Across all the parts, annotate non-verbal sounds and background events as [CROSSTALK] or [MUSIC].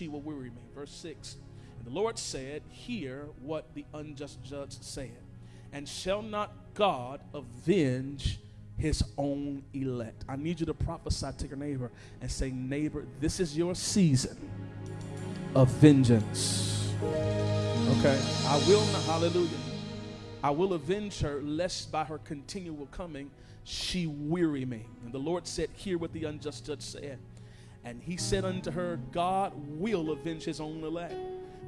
she will weary me. Verse 6 And the Lord said, Hear what the unjust judge said, and shall not God avenge his own elect? I need you to prophesy to your neighbor and say, Neighbor, this is your season of vengeance. Okay? I will not, hallelujah. I will avenge her, lest by her continual coming she weary me. And the Lord said, Hear what the unjust judge said. And he said unto her, God will avenge his own elect,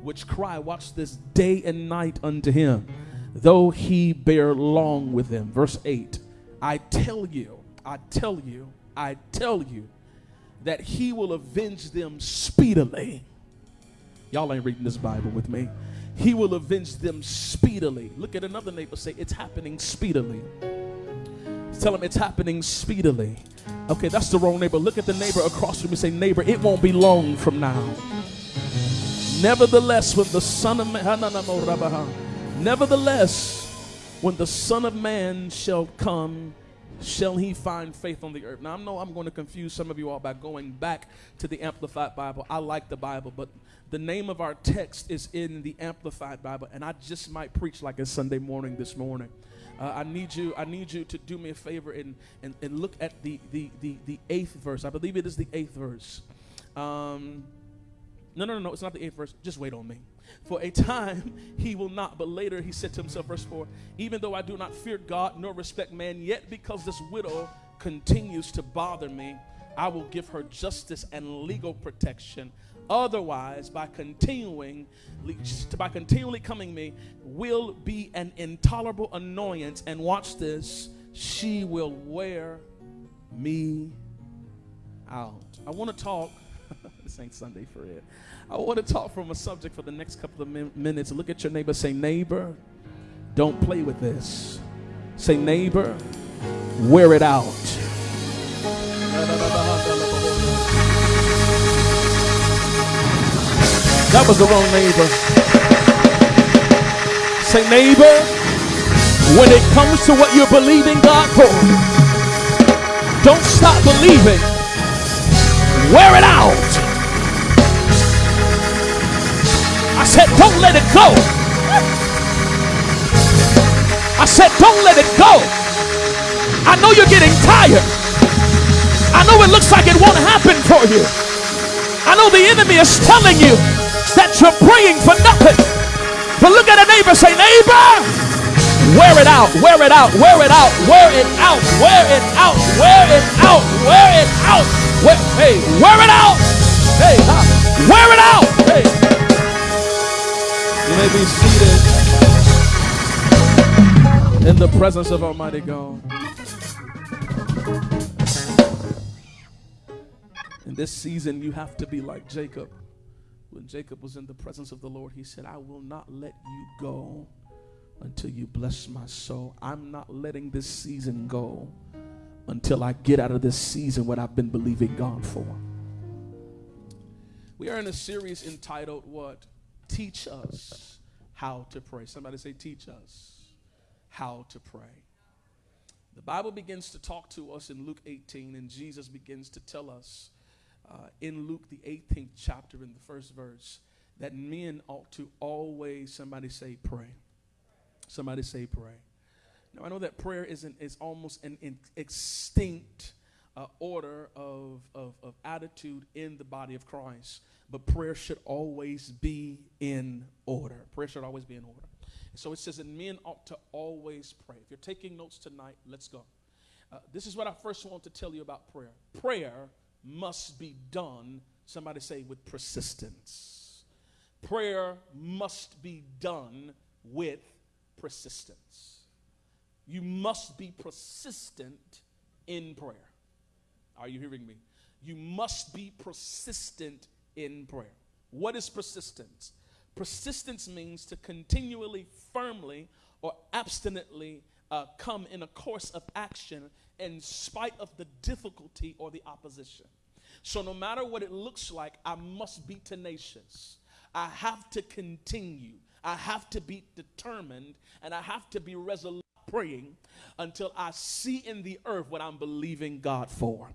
which cry, watch this, day and night unto him, though he bear long with them. Verse 8 I tell you, I tell you, I tell you that he will avenge them speedily. Y'all ain't reading this Bible with me. He will avenge them speedily. Look at another neighbor, say, It's happening speedily. Tell him it's happening speedily. Okay, that's the wrong neighbor. Look at the neighbor across from you say, Neighbor, it won't be long from now. Nevertheless, when the Son of Man, [LAUGHS] nevertheless, when the Son of Man shall come, shall he find faith on the earth? Now, I know I'm going to confuse some of you all by going back to the Amplified Bible. I like the Bible, but the name of our text is in the Amplified Bible, and I just might preach like a Sunday morning this morning. Uh, I need you. I need you to do me a favor and, and, and look at the, the, the, the eighth verse. I believe it is the eighth verse. Um, no, no, no, no. It's not the eighth verse. Just wait on me. For a time [LAUGHS] he will not, but later he said to himself, verse 4 Even though I do not fear God nor respect man, yet because this widow continues to bother me, I will give her justice and legal protection. Otherwise, by continuing, by continually coming me, will be an intolerable annoyance. And watch this, she will wear me out. I want to talk. [LAUGHS] this ain't Sunday for it. I want to talk from a subject for the next couple of min- minutes. Look at your neighbor. Say, neighbor, don't play with this. Say, neighbor, wear it out. That was the wrong neighbor. Say, neighbor, when it comes to what you're believing God for, don't stop believing. Wear it out. I said, don't let it go. I said, don't let it go. I know you're getting tired. I know it looks like it won't happen for you. I know the enemy is telling you that you're praying for nothing. But look at a neighbor, say, neighbor, wear it out, wear it out, wear it out, wear it out, wear it out, wear it out, wear it out. Wear, hey, wear it out. Hey, huh? wear it out. Hey. You may be seated in the presence of Almighty God. In this season, you have to be like Jacob when Jacob was in the presence of the Lord, he said, I will not let you go until you bless my soul. I'm not letting this season go until I get out of this season what I've been believing God for. We are in a series entitled What? Teach Us How to Pray. Somebody say, Teach Us How to Pray. The Bible begins to talk to us in Luke 18, and Jesus begins to tell us uh, in Luke, the 18th chapter, in the first verse, that men ought to always, somebody say, pray. Somebody say, pray. Now, I know that prayer is, an, is almost an, an extinct uh, order of, of, of attitude in the body of Christ, but prayer should always be in order. Prayer should always be in order. So it says that men ought to always pray. If you're taking notes tonight, let's go. Uh, this is what I first want to tell you about prayer. Prayer must be done, somebody say, with persistence. Prayer must be done with persistence. You must be persistent in prayer. Are you hearing me? You must be persistent in prayer. What is persistence? Persistence means to continually, firmly, or abstinently uh, come in a course of action in spite of the difficulty or the opposition. So, no matter what it looks like, I must be tenacious. I have to continue. I have to be determined and I have to be resolute praying until I see in the earth what I'm believing God for.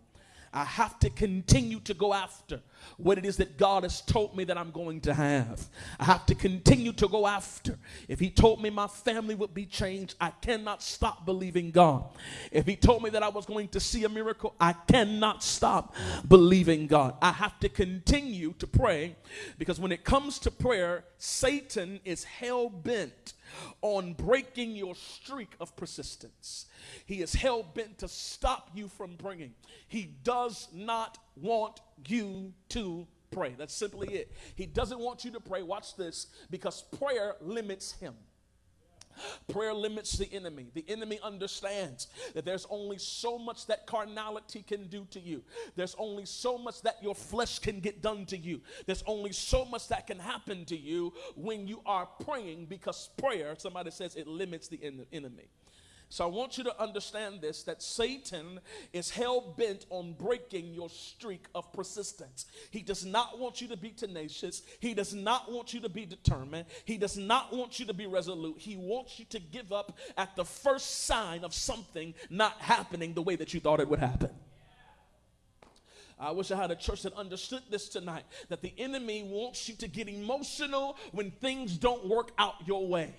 I have to continue to go after what it is that God has told me that I'm going to have. I have to continue to go after. If He told me my family would be changed, I cannot stop believing God. If He told me that I was going to see a miracle, I cannot stop believing God. I have to continue to pray because when it comes to prayer, Satan is hell bent on breaking your streak of persistence. He is hell bent to stop you from praying. He does not want you to pray. That's simply it. He doesn't want you to pray. Watch this because prayer limits him. Prayer limits the enemy. The enemy understands that there's only so much that carnality can do to you. There's only so much that your flesh can get done to you. There's only so much that can happen to you when you are praying because prayer, somebody says, it limits the enemy. So I want you to understand this that Satan is hell bent on breaking your streak of persistence. He does not want you to be tenacious. He does not want you to be determined. He does not want you to be resolute. He wants you to give up at the first sign of something not happening the way that you thought it would happen. I wish I had a church that understood this tonight that the enemy wants you to get emotional when things don't work out your way.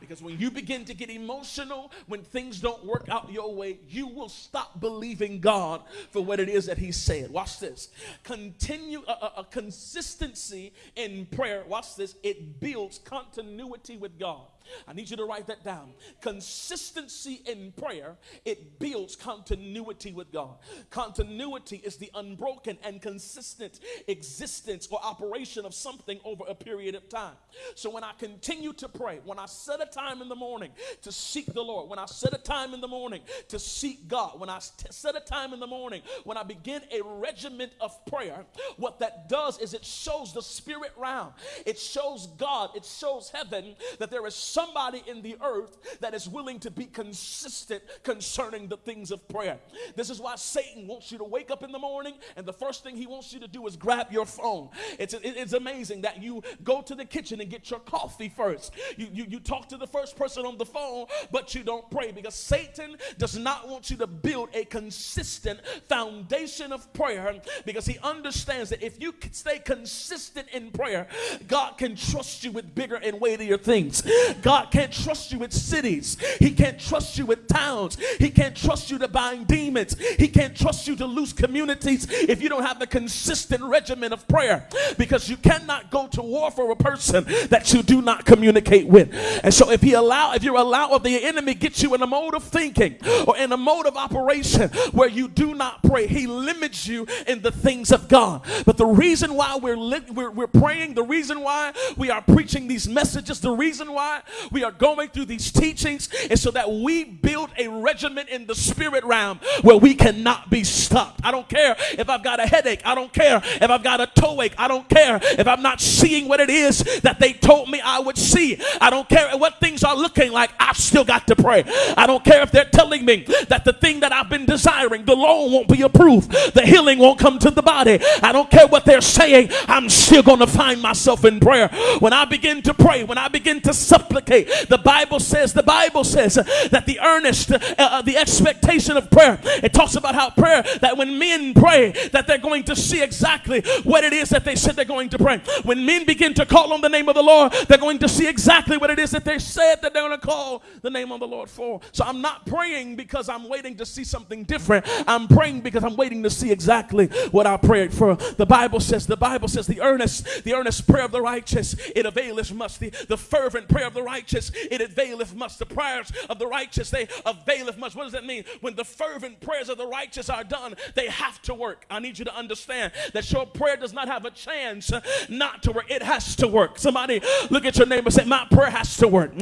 Because when you begin to get emotional, when things don't work out your way, you will stop believing God for what it is that He said. Watch this. Continue a, a, a consistency in prayer. Watch this. It builds continuity with God. I need you to write that down. Consistency in prayer, it builds continuity with God. Continuity is the unbroken and consistent existence or operation of something over a period of time. So when I continue to pray, when I set a time in the morning to seek the Lord, when I set a time in the morning to seek God, when I set a time in the morning, when I begin a regiment of prayer, what that does is it shows the spirit realm. It shows God, it shows heaven that there is somebody in the earth that is willing to be consistent concerning the things of prayer. This is why Satan wants you to wake up in the morning and the first thing he wants you to do is grab your phone. It's, it's amazing that you go to the kitchen and get your coffee first. You, you, you talk to the first person on the phone, but you don't pray because Satan does not want you to build a consistent foundation of prayer because he understands that if you stay consistent in prayer, God can trust you with bigger and weightier things. God can't trust you with cities. He can't trust you with towns. He can't trust you to bind demons. He can't trust you to lose communities if you don't have a consistent regimen of prayer because you cannot go to war for a person that you do not communicate with. And so if he allow if you allow if the enemy gets you in a mode of thinking or in a mode of operation where you do not pray, he limits you in the things of God. But the reason why we're, we're, we're praying, the reason why we are preaching these messages, the reason why we are going through these teachings is so that we build a regiment in the spirit realm where we cannot be stopped. I don't care if I've got a headache. I don't care if I've got a toe ache. I don't care if I'm not seeing what it is that they told me I would see. I don't care what things are looking like. I've still got to pray. I don't care if they're telling me that the thing that I've been desiring, the loan won't be approved, the healing won't come to the body. I don't care what they're saying. I'm still going to find myself in prayer. When I begin to pray, when I begin to supplicate, the Bible says, the Bible says that the earnest, uh, uh, the expectation of prayer, it talks about how prayer, that when men pray, that they're going to see exactly what it is that they said they're going to pray. When men begin to call on the name of the Lord, they're going to see exactly what it is that they said that they're going to call the name of the Lord for. So I'm not praying because I'm waiting to see something different. I'm praying because I'm waiting to see exactly what I prayed for. The Bible says, the Bible says, the earnest, the earnest prayer of the righteous, it availeth much. The, the fervent prayer of the righteous, it availeth much. The prayers of the righteous, they availeth much. What does that mean? When the fervent prayers of the righteous are done, they have to work. I need you to understand that your prayer does not have a chance not to work. It has to work. Somebody look at your neighbor and say, My prayer has to work.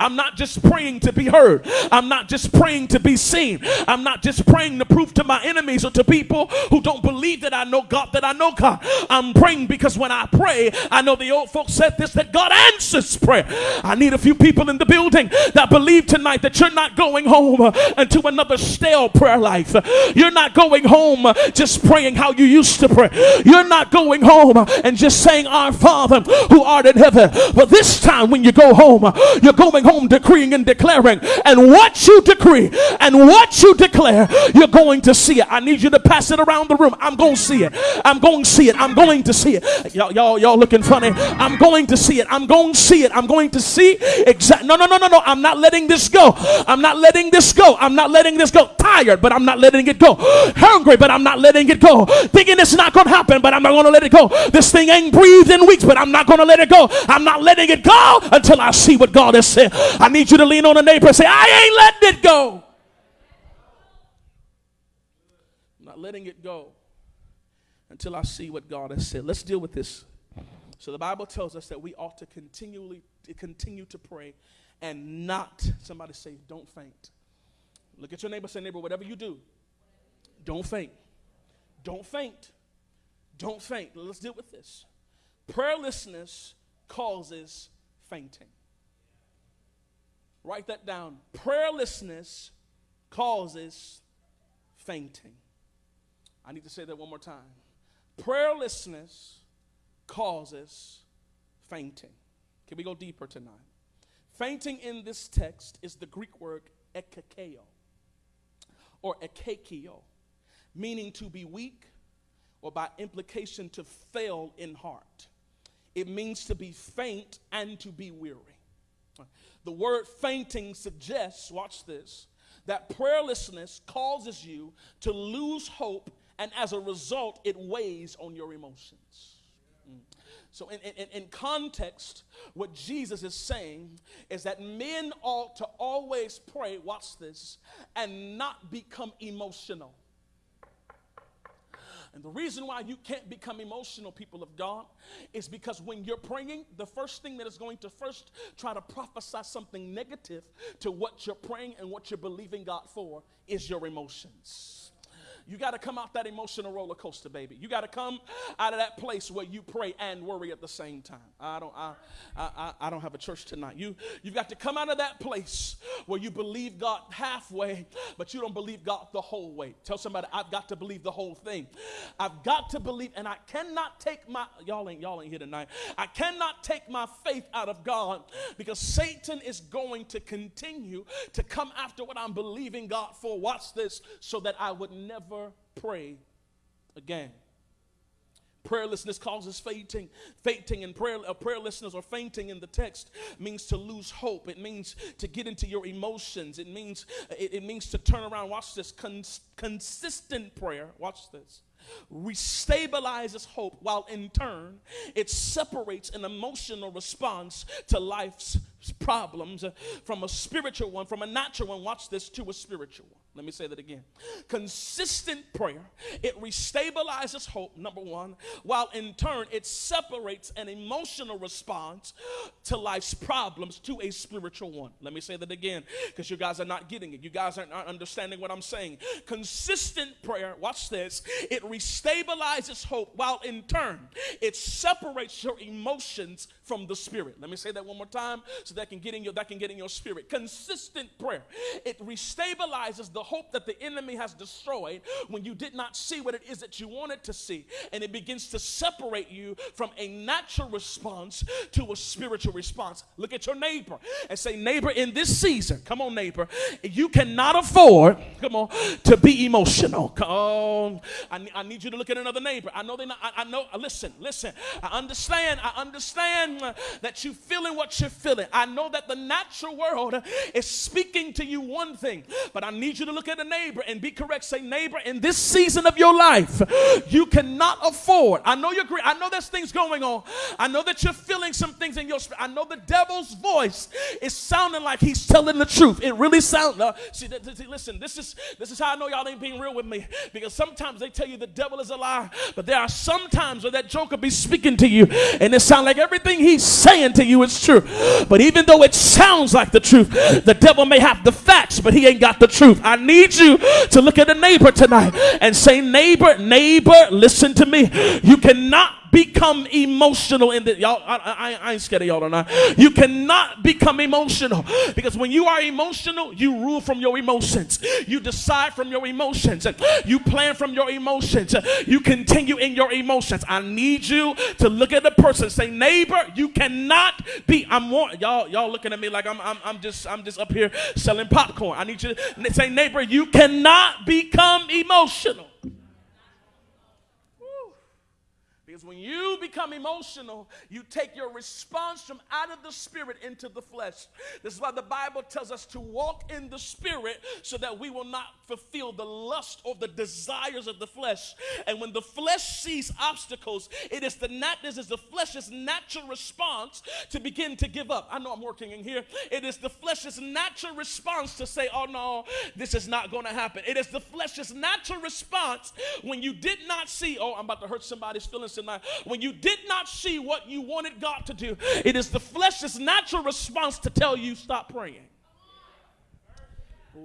I'm not just praying to be heard. I'm not just praying to be seen. I'm not just praying to prove to my enemies or to people who don't believe that I know God that I know God. I'm praying because when I pray, I know the old folks said this that God answers prayer. I need need a few people in the building that believe tonight that you're not going home uh, into another stale prayer life. You're not going home uh, just praying how you used to pray. You're not going home uh, and just saying, Our Father who art in heaven. But this time when you go home, you're going home decreeing and declaring. And what you decree and what you declare, you're going to see it. I need you to pass it around the room. I'm going to see it. I'm going to see it. I'm going to see it. Y'all, y'all, y'all looking funny. I'm going to see it. I'm going to see it. I'm going to see exact. No, no, no, no, no. I'm not letting this go. I'm not letting this go. I'm not letting this go. Tired, but I'm not letting it go. Hungry, but I'm not letting it go. Thinking it's not going to happen, but I'm not going to let it go. This thing ain't breathed in weeks, but I'm not going to let it go. I'm not letting it go until I see what God has said. I need you to lean on a neighbor and say, I ain't letting it go. I'm not letting it go until I see what God has said. Let's deal with this. So the Bible tells us that we ought to continually continue to pray and not somebody say don't faint. Look at your neighbor say neighbor whatever you do don't faint. Don't faint. Don't faint. Let's deal with this. Prayerlessness causes fainting. Write that down. Prayerlessness causes fainting. I need to say that one more time. Prayerlessness causes fainting. Can we go deeper tonight? Fainting in this text is the Greek word ekakeo or ekakio, meaning to be weak or by implication to fail in heart. It means to be faint and to be weary. The word fainting suggests, watch this, that prayerlessness causes you to lose hope, and as a result, it weighs on your emotions. So, in, in, in, context, what Jesus is saying is that men ought to always pray, watch this, and not become emotional. And the reason why you can't become emotional, people of God, is because when you're praying, the first thing that is going to first try to prophesy something negative to what you're praying and what you're believing God for is your emotions. You got to come out that emotional roller coaster, baby. You got to come out of that place where you pray and worry at the same time. I don't, I, I, I don't have a church tonight. You, you've got to come out of that place where you believe God halfway, but you don't believe God the whole way. Tell somebody, I've got to believe the whole thing. I've got to believe, and I cannot take my y'all ain't y'all ain't here tonight. I cannot take my faith out of God because Satan is going to continue to come after what I'm believing God for. Watch this, so that I would never pray again. Prayerlessness causes fainting. Fainting and prayer, uh, prayerlessness or fainting in the text means to lose hope. It means to get into your emotions. It means it, it means to turn around. Watch this. Cons- consistent prayer. Watch this. Restabilizes hope while in turn it separates an emotional response to life's problems from a spiritual one, from a natural one. Watch this to a spiritual one. Let me say that again. Consistent prayer, it restabilizes hope, number one, while in turn it separates an emotional response to life's problems to a spiritual one. Let me say that again because you guys are not getting it. You guys aren't understanding what I'm saying. Consistent prayer, watch this, it restabilizes hope while in turn it separates your emotions from the spirit. Let me say that one more time so that can get in your that can get in your spirit. Consistent prayer, it restabilizes the hope that the enemy has destroyed when you did not see what it is that you wanted to see. And it begins to separate you from a natural response to a spiritual response. Look at your neighbor and say, Neighbor, in this season, come on, neighbor, you cannot afford, come on, to be emotional. Come on. I, I need you to look at another neighbor. I know they not, I, I know, listen, listen. I understand, I understand that you're feeling what you're feeling. I know that the natural world is speaking to you one thing, but I need you to look at a neighbor and be correct. Say, neighbor, in this season of your life, you cannot afford. I know you're great. I know there's things going on. I know that you're feeling some things in your spirit. I know the devil's voice is sounding like he's telling the truth. It really sounds. Uh, see, th- th- listen, this is this is how I know y'all ain't being real with me because sometimes they tell you the devil is a liar, but there are some times where that joker be speaking to you and it sounds like everything he's saying to you is true. But even though it sounds like the truth, the devil may have the facts, but he ain't got the truth. I need you to look at a neighbor tonight and say, Neighbor, neighbor, listen to me. You cannot become emotional in the y'all. I, I, I ain't scared of y'all tonight. You cannot become emotional because when you are emotional, you rule from your emotions. You decide from your emotions. You plan from your emotions. You continue in your emotions. I need you to look at the person. Say, neighbor, you cannot be. I'm y'all. Y'all looking at me like I'm. I'm, I'm just. I'm just up here selling popcorn. I need you to say, neighbor, you cannot become emotional. When you become emotional, you take your response from out of the spirit into the flesh. This is why the Bible tells us to walk in the spirit so that we will not fulfill the lust or the desires of the flesh. And when the flesh sees obstacles, it is the nat- this is the flesh's natural response to begin to give up. I know I'm working in here. It is the flesh's natural response to say, "Oh no, this is not going to happen." It is the flesh's natural response when you did not see, "Oh, I'm about to hurt somebody's feelings tonight." when you did not see what you wanted God to do, it is the flesh's natural response to tell you stop praying.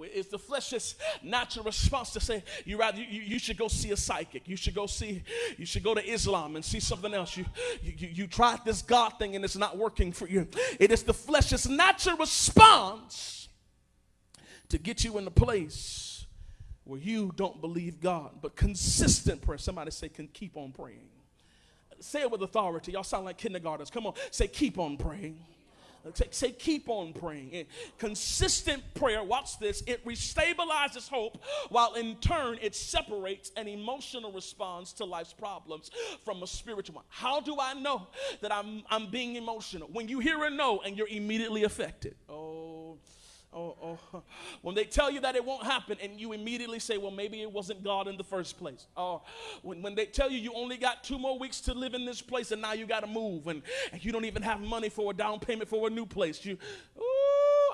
It's the flesh's natural response to say you rather you, you should go see a psychic. You should go see you should go to Islam and see something else. You, you you tried this God thing and it's not working for you. It is the flesh's natural response to get you in the place where you don't believe God, but consistent prayer. Somebody say can keep on praying. Say it with authority. Y'all sound like kindergartners. Come on, say, keep on praying. Say, keep on praying. And consistent prayer, watch this, it restabilizes hope while in turn it separates an emotional response to life's problems from a spiritual one. How do I know that I'm, I'm being emotional? When you hear a no and you're immediately affected. Oh, Oh, oh. When they tell you that it won't happen, and you immediately say, Well, maybe it wasn't God in the first place. Oh, when, when they tell you you only got two more weeks to live in this place, and now you got to move, and, and you don't even have money for a down payment for a new place. You, ooh,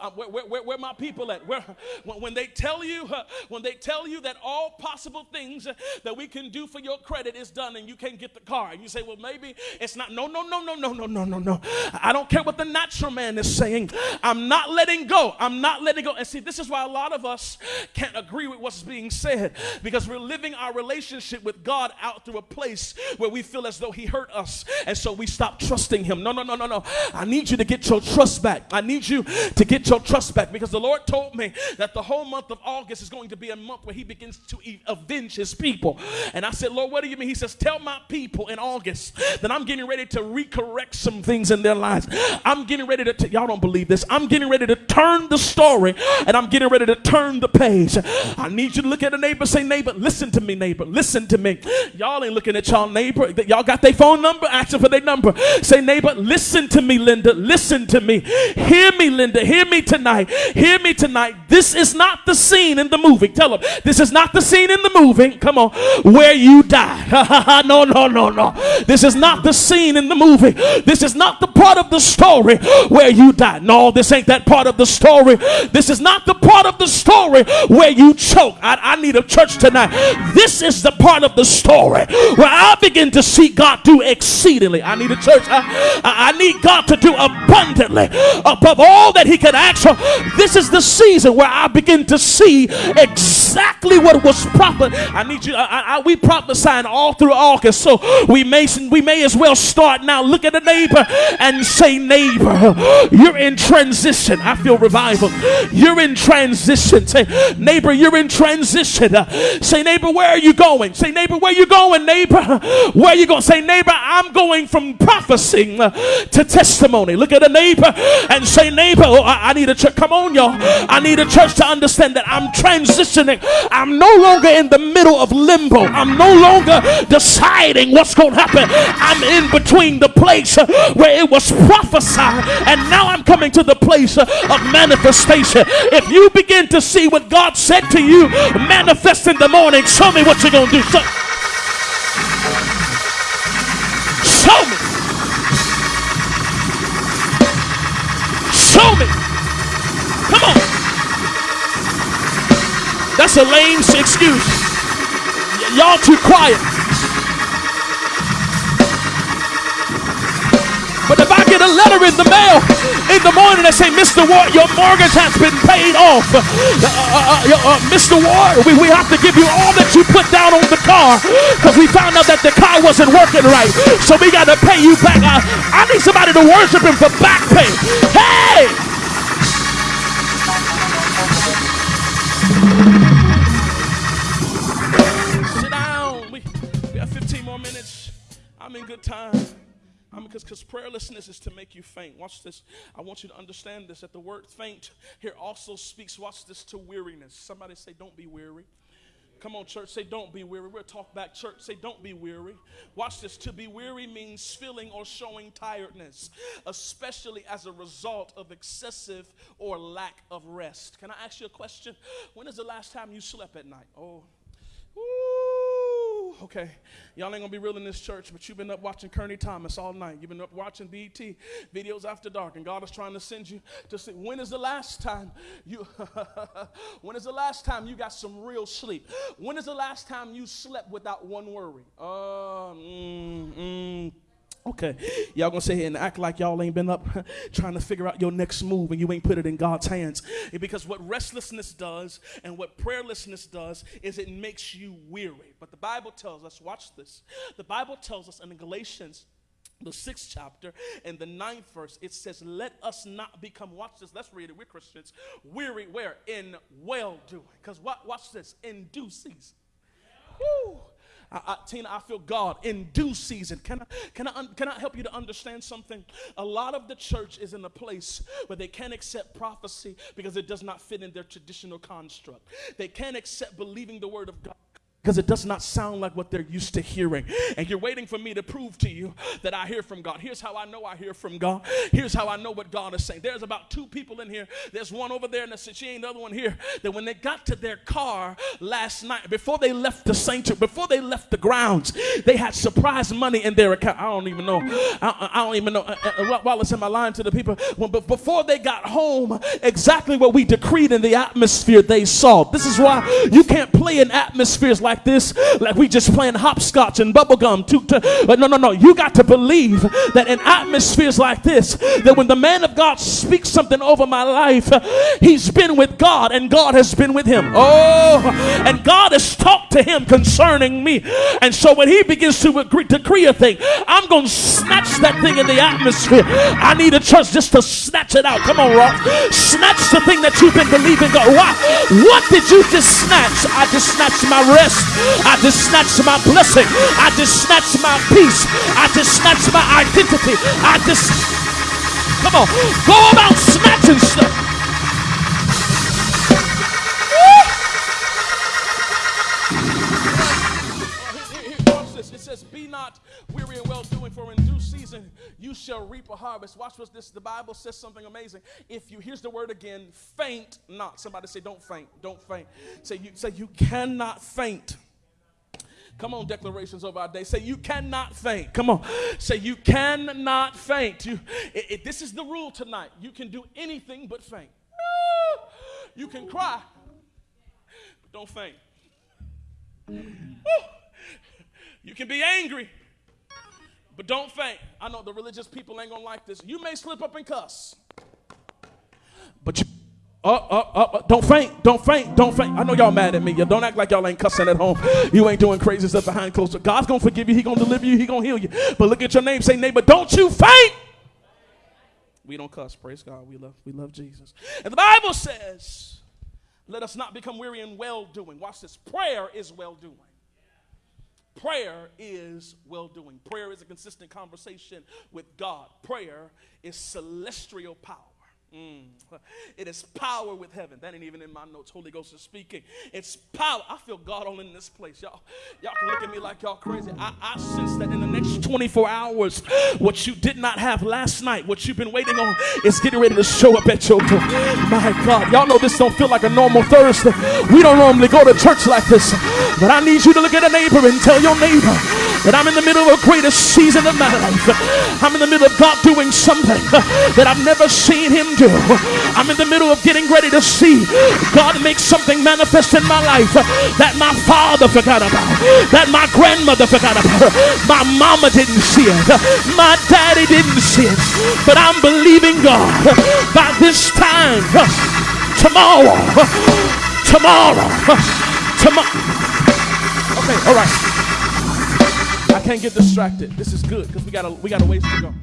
where, where, where, where my people at? Where, when they tell you, uh, when they tell you that all possible things that we can do for your credit is done and you can't get the car, and you say, well, maybe it's not. No, no, no, no, no, no, no, no, no. I don't care what the natural man is saying. I'm not letting go. I'm not letting go. And see, this is why a lot of us can't agree with what's being said because we're living our relationship with God out through a place where we feel as though He hurt us, and so we stop trusting Him. No, no, no, no, no. I need you to get your trust back. I need you to get your trust back because the Lord told me that the whole month of August is going to be a month where He begins to avenge His people. And I said, Lord, what do you mean? He says, Tell my people in August that I'm getting ready to recorrect some things in their lives. I'm getting ready to, y'all don't believe this. I'm getting ready to turn the story and I'm getting ready to turn the page. I need you to look at a neighbor, say, Neighbor, listen to me, neighbor, listen to me. Y'all ain't looking at y'all neighbor. Y'all got their phone number, asking for their number. Say, Neighbor, listen to me, Linda, listen to me. Hear me, Linda, hear me tonight. Hear me tonight. This is not the scene in the movie. Tell them, this is not the scene in the movie. Come on, where you die. [LAUGHS] no, no, no, no. This is not the scene in the movie. This is not the part of the story where you die. No, this ain't that part of the story. This is not the part of the story where you choke. I, I need a church tonight. This is the part of the story where I begin to see God do exceedingly. I need a church. I, I need God to do abundantly above all that He can ask for this is the season where I begin to see exactly what was prophet. I need you. I, I, we prophesying all through August, so we may we may as well start now. Look at the neighbor and say, neighbor, you're in transition. I feel revival. You're in transition. Say, neighbor, you're in transition. Uh, say, neighbor, where are you going? Say, neighbor, where you going, neighbor? Where are you going? Say, neighbor, I'm going from prophesying uh, to testimony. Look at a neighbor and say, neighbor, oh, I, I need a church. Come on, y'all. I need a church to understand that I'm transitioning. I'm no longer in the middle of limbo. I'm no longer deciding what's going to happen. I'm in between the place uh, where it was prophesied and now I'm coming to the place uh, of manifestation. If you begin to see what God said to you manifest in the morning, show me what you're going to do. Show, show me. That's a lame excuse. Y- y'all too quiet. But if I get a letter in the mail in the morning and say, Mr. Ward, your mortgage has been paid off. Uh, uh, uh, uh Mr. Ward, we, we have to give you all that you put down on the car because we found out that the car wasn't working right. So we got to pay you back. I, I need somebody to worship him for back pay. Hey! I'm in good time. I mean, because prayerlessness is to make you faint. Watch this. I want you to understand this that the word faint here also speaks, watch this, to weariness. Somebody say, Don't be weary. Come on, church, say, Don't be weary. We'll talk back, church, say, Don't be weary. Watch this. To be weary means feeling or showing tiredness, especially as a result of excessive or lack of rest. Can I ask you a question? When is the last time you slept at night? Oh, Woo, okay. Y'all ain't gonna be real in this church, but you've been up watching Kearney Thomas all night. You've been up watching BET videos after dark, and God is trying to send you to see when is the last time you [LAUGHS] when is the last time you got some real sleep? When is the last time you slept without one worry? Uh, mm, mm. Okay, y'all gonna sit here and act like y'all ain't been up [LAUGHS] trying to figure out your next move and you ain't put it in God's hands. Because what restlessness does and what prayerlessness does is it makes you weary. But the Bible tells us, watch this. The Bible tells us in Galatians the sixth chapter and the ninth verse, it says, Let us not become, watch this, let's read it, we're Christians, weary where? In well doing. Because watch this, in due season. I, I, Tina, I feel God in due season. Can I, can, I, can I help you to understand something? A lot of the church is in a place where they can't accept prophecy because it does not fit in their traditional construct. They can't accept believing the word of God because it does not sound like what they're used to hearing. And you're waiting for me to prove to you that I hear from God. Here's how I know I hear from God. Here's how I know what God is saying. There's about two people in here. There's one over there, and she ain't the other one here. That when they got to their car last night, before they left the sanctuary, before they left the grounds, they had surprise money in their account. I don't even know. I, I don't even know. Uh, it's in my line to the people, when, but before they got home, exactly what we decreed in the atmosphere they saw. This is why you can't play in atmospheres like like this, like we just playing hopscotch and bubblegum. But no, no, no. You got to believe that in atmospheres like this, that when the man of God speaks something over my life, he's been with God and God has been with him. Oh, and God has talked to him concerning me. And so when he begins to decree a thing, I'm going to snatch that thing in the atmosphere. I need a church just to snatch it out. Come on, Rock. Snatch the thing that you've been believing God. Why? What did you just snatch? I just snatched my rest. I just snatched my blessing. I just snatched my peace. I just snatched my identity. I just, come on, go about snatching stuff. Not weary and well doing, for in due season you shall reap a harvest. Watch what this. The Bible says something amazing. If you here's the word again, faint not. Somebody say, Don't faint. Don't faint. Say you say you cannot faint. Come on, declarations of our day. Say, you cannot faint. Come on. Say, you cannot faint. You, it, it, this is the rule tonight. You can do anything but faint. You can cry, but don't faint. You can be angry, but don't faint. I know the religious people ain't gonna like this. You may slip up and cuss, but you up, up, up, don't faint, don't faint, don't faint. I know y'all mad at me. You don't act like y'all ain't cussing at home. You ain't doing crazy stuff behind closed doors. God's gonna forgive you, He gonna deliver you, He gonna heal you. But look at your name, say neighbor, don't you faint. We don't cuss, praise God. We love, we love Jesus. And the Bible says, let us not become weary in well doing. Watch this. Prayer is well doing. Prayer is well doing. Prayer is a consistent conversation with God. Prayer is celestial power. Mm. [LAUGHS] It is power with heaven. That ain't even in my notes. Holy Ghost is speaking. It's power. I feel God all in this place. Y'all, y'all can look at me like y'all crazy. I, I sense that in the next 24 hours, what you did not have last night, what you've been waiting on, is getting ready to show up at your door. My God. Y'all know this don't feel like a normal Thursday. We don't normally go to church like this. But I need you to look at a neighbor and tell your neighbor, that I'm in the middle of a greatest season of my life. I'm in the middle of God doing something that I've never seen Him do. I'm in the middle of getting ready to see God make something manifest in my life that my father forgot about, that my grandmother forgot about, my mama didn't see it, my daddy didn't see it. But I'm believing God by this time tomorrow, tomorrow, tomorrow. Okay, all right. I can't get distracted. This is good because we got a we got a ways to go.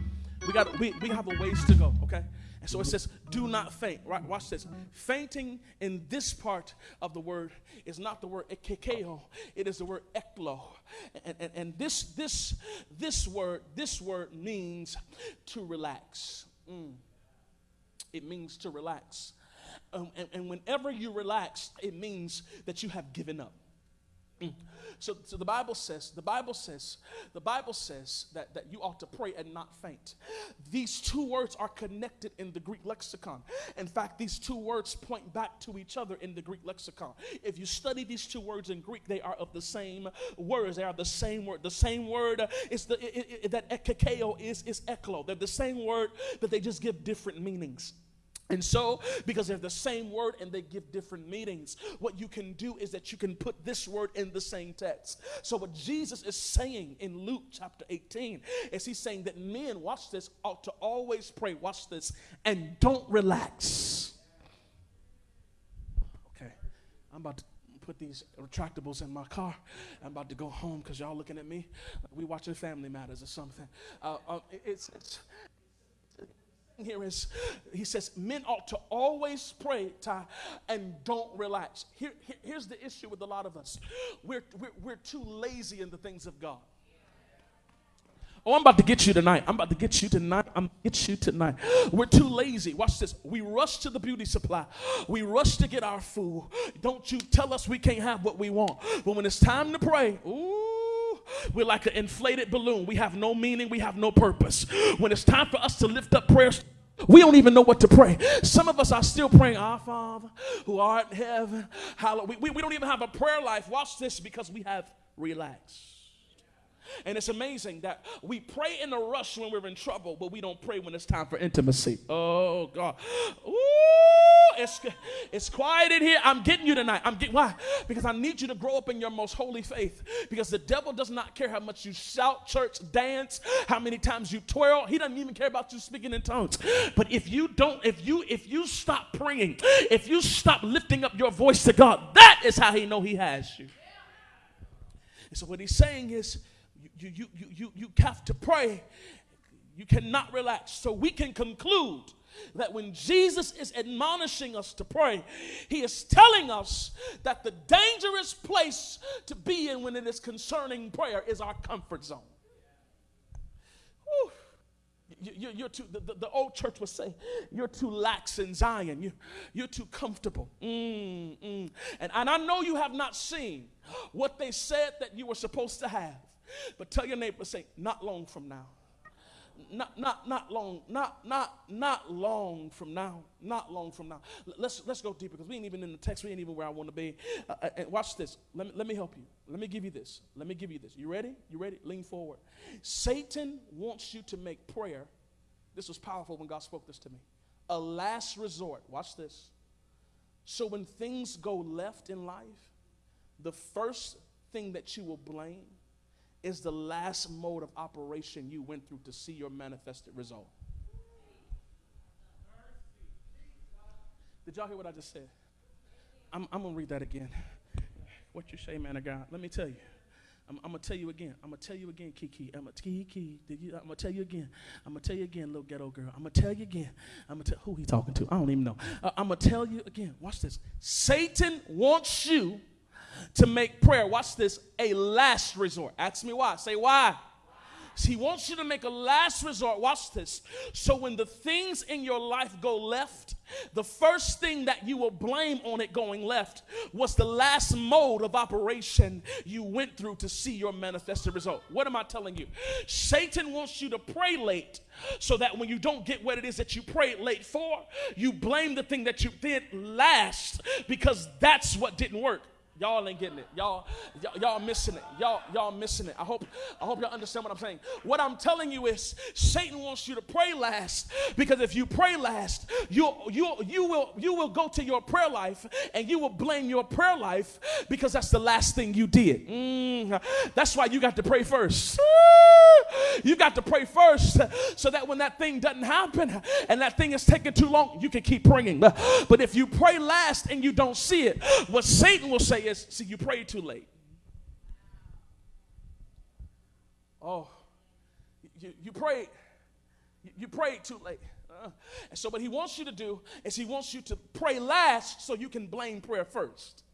We got we, we have a ways to go. Okay. And so it says, do not faint. Right? Watch this. Fainting in this part of the word is not the word ekekeo, it is the word eklo. And, and, and this this this word, this word means to relax. Mm. It means to relax. Um, and, and whenever you relax, it means that you have given up. Mm. So, so the Bible says, the Bible says, the Bible says that, that you ought to pray and not faint. These two words are connected in the Greek lexicon. In fact, these two words point back to each other in the Greek lexicon. If you study these two words in Greek, they are of the same words. They are the same word. The same word is the it, it, that ekekeo is is eklo. They're the same word, but they just give different meanings. And so, because they're the same word and they give different meanings, what you can do is that you can put this word in the same text. So, what Jesus is saying in Luke chapter 18 is he's saying that men, watch this, ought to always pray, watch this, and don't relax. Okay, I'm about to put these retractables in my car. I'm about to go home because y'all looking at me. We watching Family Matters or something. Uh, uh, it's, it's here is he says men ought to always pray and don't relax here, here, here's the issue with a lot of us we're, we're, we're too lazy in the things of god Oh, I'm about to get you tonight. I'm about to get you tonight. I'm get you tonight. We're too lazy. Watch this. We rush to the beauty supply. We rush to get our food. Don't you tell us we can't have what we want. But when it's time to pray, ooh, we're like an inflated balloon. We have no meaning. We have no purpose. When it's time for us to lift up prayers we don't even know what to pray. Some of us are still praying, Our Father who art in heaven. Hallowed. We, we, we don't even have a prayer life. Watch this because we have relaxed. And it's amazing that we pray in a rush when we're in trouble, but we don't pray when it's time for intimacy. Oh, God. Ooh, it's, it's quiet in here. I'm getting you tonight. I'm getting, why? Because I need you to grow up in your most holy faith. Because the devil does not care how much you shout, church, dance, how many times you twirl. He doesn't even care about you speaking in tongues. But if you don't, if you, if you stop praying, if you stop lifting up your voice to God, that is how he know he has you. And so what he's saying is, you, you, you, you, you have to pray. You cannot relax. So we can conclude that when Jesus is admonishing us to pray, he is telling us that the dangerous place to be in when it is concerning prayer is our comfort zone. Whew. You, are too, the, the, the, old church would say, you're too lax in Zion. You, you're too comfortable. Mm, mm. And, and I know you have not seen what they said that you were supposed to have. But tell your neighbor, say, not long from now. Not, not, not long, not, not, not long from now. Not long from now. Let's, let's go deeper because we ain't even in the text. We ain't even where I want to be. Uh, uh, and watch this. Let me, let me help you. Let me give you this. Let me give you this. You ready? You ready? Lean forward. Satan wants you to make prayer. This was powerful when God spoke this to me. A last resort. Watch this. So when things go left in life, the first thing that you will blame is the last mode of operation you went through to see your manifested result. Did y'all hear what I just said? I'm, I'm going to read that again. What you say, man of God? Let me tell you. I'm, I'm, gonna tell you again. I'm gonna tell you again, Kiki. I'm gonna Kiki. I'm gonna tell you again. I'm gonna tell you again, little ghetto girl. I'm gonna tell you again. I'm gonna tell who he talking to. I don't even know. Uh, I'm gonna tell you again. Watch this. Satan wants you to make prayer, watch this, a last resort. Ask me why. Say why. He wants you to make a last resort. Watch this. So when the things in your life go left, the first thing that you will blame on it going left was the last mode of operation you went through to see your manifested result. What am I telling you? Satan wants you to pray late so that when you don't get what it is that you prayed late for, you blame the thing that you did last because that's what didn't work. Y'all ain't getting it. Y'all, y'all, y'all missing it. Y'all, y'all missing it. I hope, I hope y'all understand what I'm saying. What I'm telling you is, Satan wants you to pray last because if you pray last, you, you, you will, you will go to your prayer life and you will blame your prayer life because that's the last thing you did. Mm, that's why you got to pray first. [LAUGHS] You got to pray first so that when that thing doesn't happen and that thing is taking too long, you can keep praying. But if you pray last and you don't see it, what Satan will say is, see, you pray too late. Oh, you, you you, prayed too late. Uh, and so, what he wants you to do is he wants you to pray last so you can blame prayer first.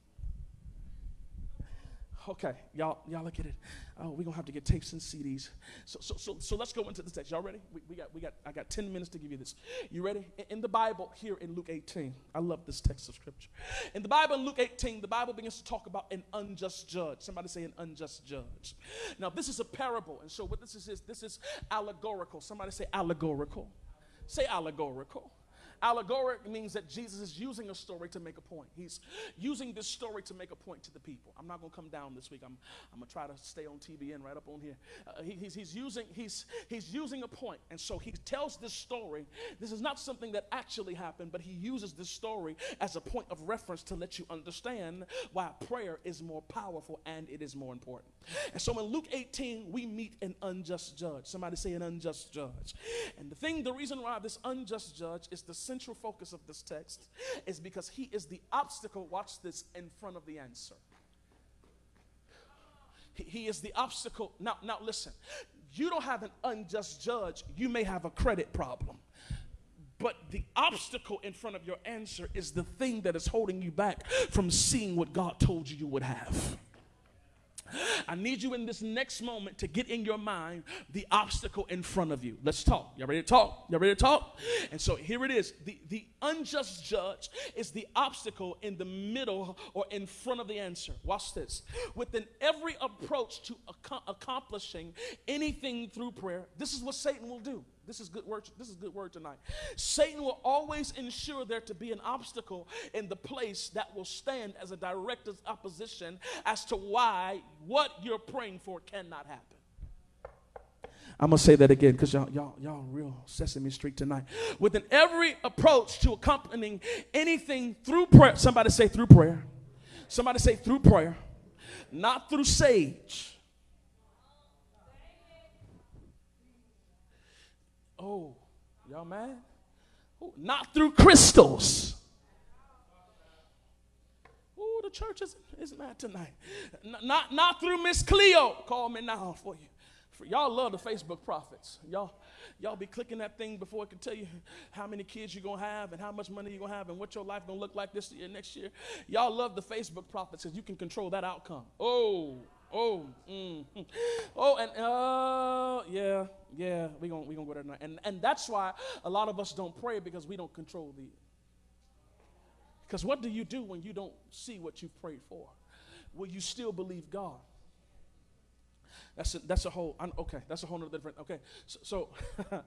Okay, y'all, y'all look at it. Oh, we're gonna have to get tapes and CDs. So, so, so, so let's go into the text. Y'all ready? We, we, got, we got. I got 10 minutes to give you this. You ready? In, in the Bible, here in Luke 18, I love this text of scripture. In the Bible, in Luke 18, the Bible begins to talk about an unjust judge. Somebody say an unjust judge. Now, this is a parable, and so what this is is this is allegorical. Somebody say allegorical. Say allegorical. Allegoric means that Jesus is using a story to make a point. He's using this story to make a point to the people. I'm not going to come down this week. I'm, I'm going to try to stay on TBN right up on here. Uh, he, he's, he's, using, he's, he's using a point. And so he tells this story. This is not something that actually happened, but he uses this story as a point of reference to let you understand why prayer is more powerful and it is more important. And so in Luke 18, we meet an unjust judge. Somebody say an unjust judge. And the thing, the reason why this unjust judge is the central focus of this text is because he is the obstacle, watch this, in front of the answer. He, he is the obstacle. Now, now listen, you don't have an unjust judge, you may have a credit problem. But the obstacle in front of your answer is the thing that is holding you back from seeing what God told you you would have. I need you in this next moment to get in your mind the obstacle in front of you. Let's talk. Y'all ready to talk? Y'all ready to talk? And so here it is. The, the unjust judge is the obstacle in the middle or in front of the answer. Watch this. Within every approach to ac- accomplishing anything through prayer, this is what Satan will do. This is good word. This is good word tonight. Satan will always ensure there to be an obstacle in the place that will stand as a direct opposition as to why what you're praying for cannot happen. I'm gonna say that again because y'all, y'all, y'all real Sesame Street tonight. Within every approach to accompanying anything through prayer, somebody say through prayer. Somebody say through prayer, not through sage Oh, y'all mad? Not through crystals. Oh, the church is, is mad tonight. N- not, not through Miss Cleo. Call me now for you. For y'all love the Facebook prophets. Y'all, y'all be clicking that thing before it can tell you how many kids you're gonna have and how much money you're gonna have and what your life gonna look like this year, next year. Y'all love the Facebook prophets because you can control that outcome. Oh, Oh, mm, [LAUGHS] oh, and uh, yeah, yeah, we gonna we gonna go there tonight, and and that's why a lot of us don't pray because we don't control the. Because what do you do when you don't see what you've prayed for? Will you still believe God? That's a, that's a whole, okay, that's a whole other different, okay. So, so [LAUGHS]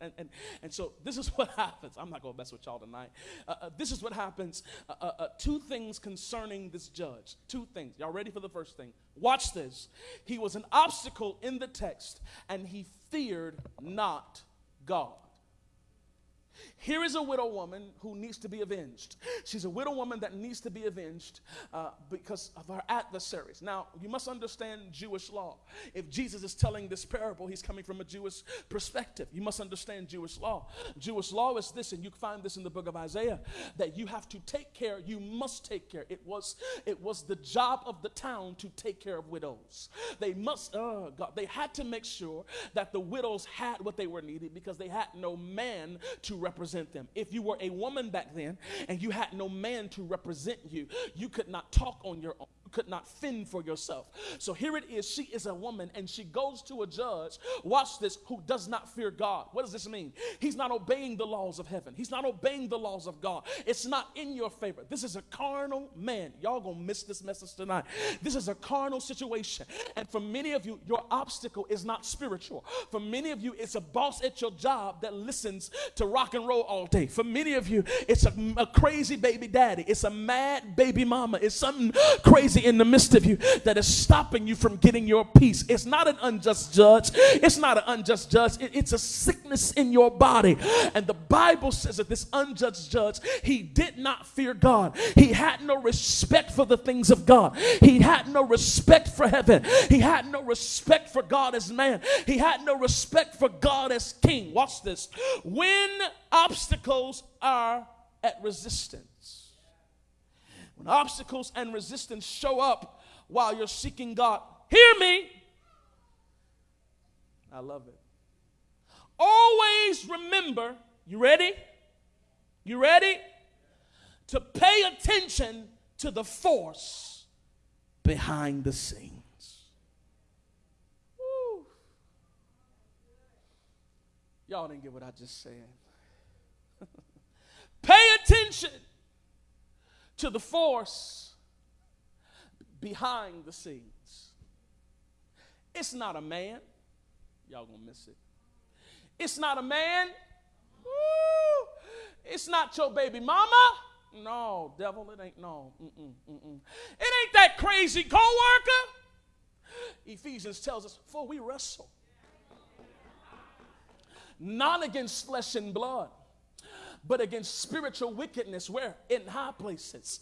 and, and, and so this is what [LAUGHS] happens. I'm not going to mess with y'all tonight. Uh, uh, this is what happens. Uh, uh, uh, two things concerning this judge. Two things. Y'all ready for the first thing? Watch this. He was an obstacle in the text, and he feared not God. Here is a widow woman who needs to be avenged. She's a widow woman that needs to be avenged uh, because of her adversaries. Now, you must understand Jewish law. If Jesus is telling this parable, he's coming from a Jewish perspective. You must understand Jewish law. Jewish law is this, and you find this in the book of Isaiah, that you have to take care, you must take care. It was, it was the job of the town to take care of widows. They must, oh God, they had to make sure that the widows had what they were needed because they had no man to represent them. If you were a woman back then and you had no man to represent you, you could not talk on your own could not fend for yourself. So here it is. She is a woman and she goes to a judge, watch this, who does not fear God. What does this mean? He's not obeying the laws of heaven, he's not obeying the laws of God. It's not in your favor. This is a carnal man. Y'all gonna miss this message tonight. This is a carnal situation. And for many of you, your obstacle is not spiritual. For many of you, it's a boss at your job that listens to rock and roll all day. For many of you, it's a, a crazy baby daddy. It's a mad baby mama. It's something crazy in the midst of you that is stopping you from getting your peace. It's not an unjust judge. It's not an unjust judge. It, it's a sickness in your body. And the Bible says that this unjust judge, he did not fear God. He had no respect for the things of God. He had no respect for heaven. He had no respect for God as man. He had no respect for God as king. Watch this. When obstacles are at resistance, when obstacles and resistance show up while you're seeking God, hear me. I love it. Always remember, you ready? You ready? To pay attention to the force behind the scenes. Woo. Y'all didn't get what I just said. [LAUGHS] pay attention to the force behind the scenes. It's not a man. Y'all gonna miss it. It's not a man. Woo. It's not your baby mama. No, devil, it ain't no. Mm-mm, mm-mm. It ain't that crazy co-worker. Ephesians tells us, for we wrestle not against flesh and blood but against spiritual wickedness where in high places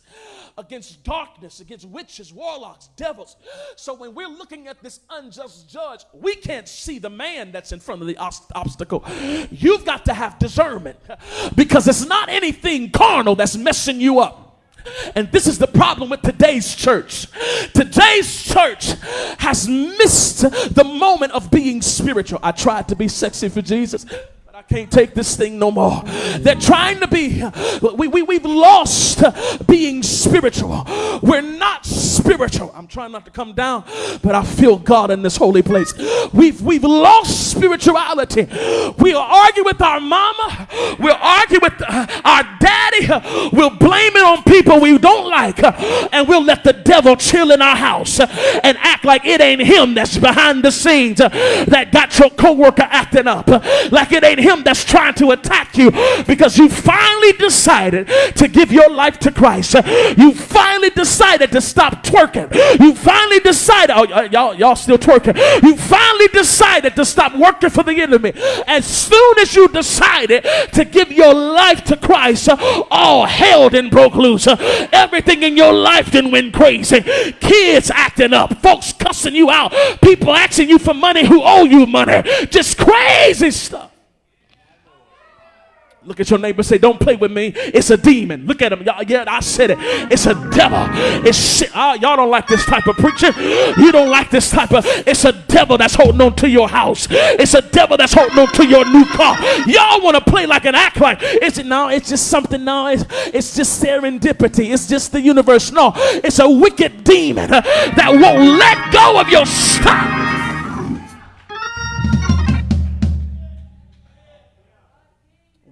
against darkness against witches warlocks devils so when we're looking at this unjust judge we can't see the man that's in front of the obstacle you've got to have discernment because it's not anything carnal that's messing you up and this is the problem with today's church. Today's church has missed the moment of being spiritual. I tried to be sexy for Jesus. I can't take this thing no more. They're trying to be, we, we, we've lost being spiritual. We're not spiritual. I'm trying not to come down, but I feel God in this holy place. We've, we've lost spirituality. We'll argue with our mama, we'll argue with our daddy, we'll blame it on people we don't like, and we'll let the devil chill in our house and act like it ain't him that's behind the scenes that got your coworker acting up, like it ain't him him that's trying to attack you because you finally decided to give your life to Christ. You finally decided to stop twerking. You finally decided, oh, y'all, y'all still twerking. You finally decided to stop working for the enemy. As soon as you decided to give your life to Christ, all hell then broke loose. Everything in your life then went crazy. Kids acting up, folks cussing you out, people asking you for money who owe you money. Just crazy stuff. Look at your neighbor say, Don't play with me. It's a demon. Look at him. Y'all, yeah, I said it. It's a devil. It's shit. Oh, y'all don't like this type of preaching. You don't like this type of. It's a devil that's holding on to your house. It's a devil that's holding on to your new car. Y'all want to play like an act like. Is it no? It's just something. No, it's, it's just serendipity. It's just the universe. No, it's a wicked demon uh, that won't let go of your stuff.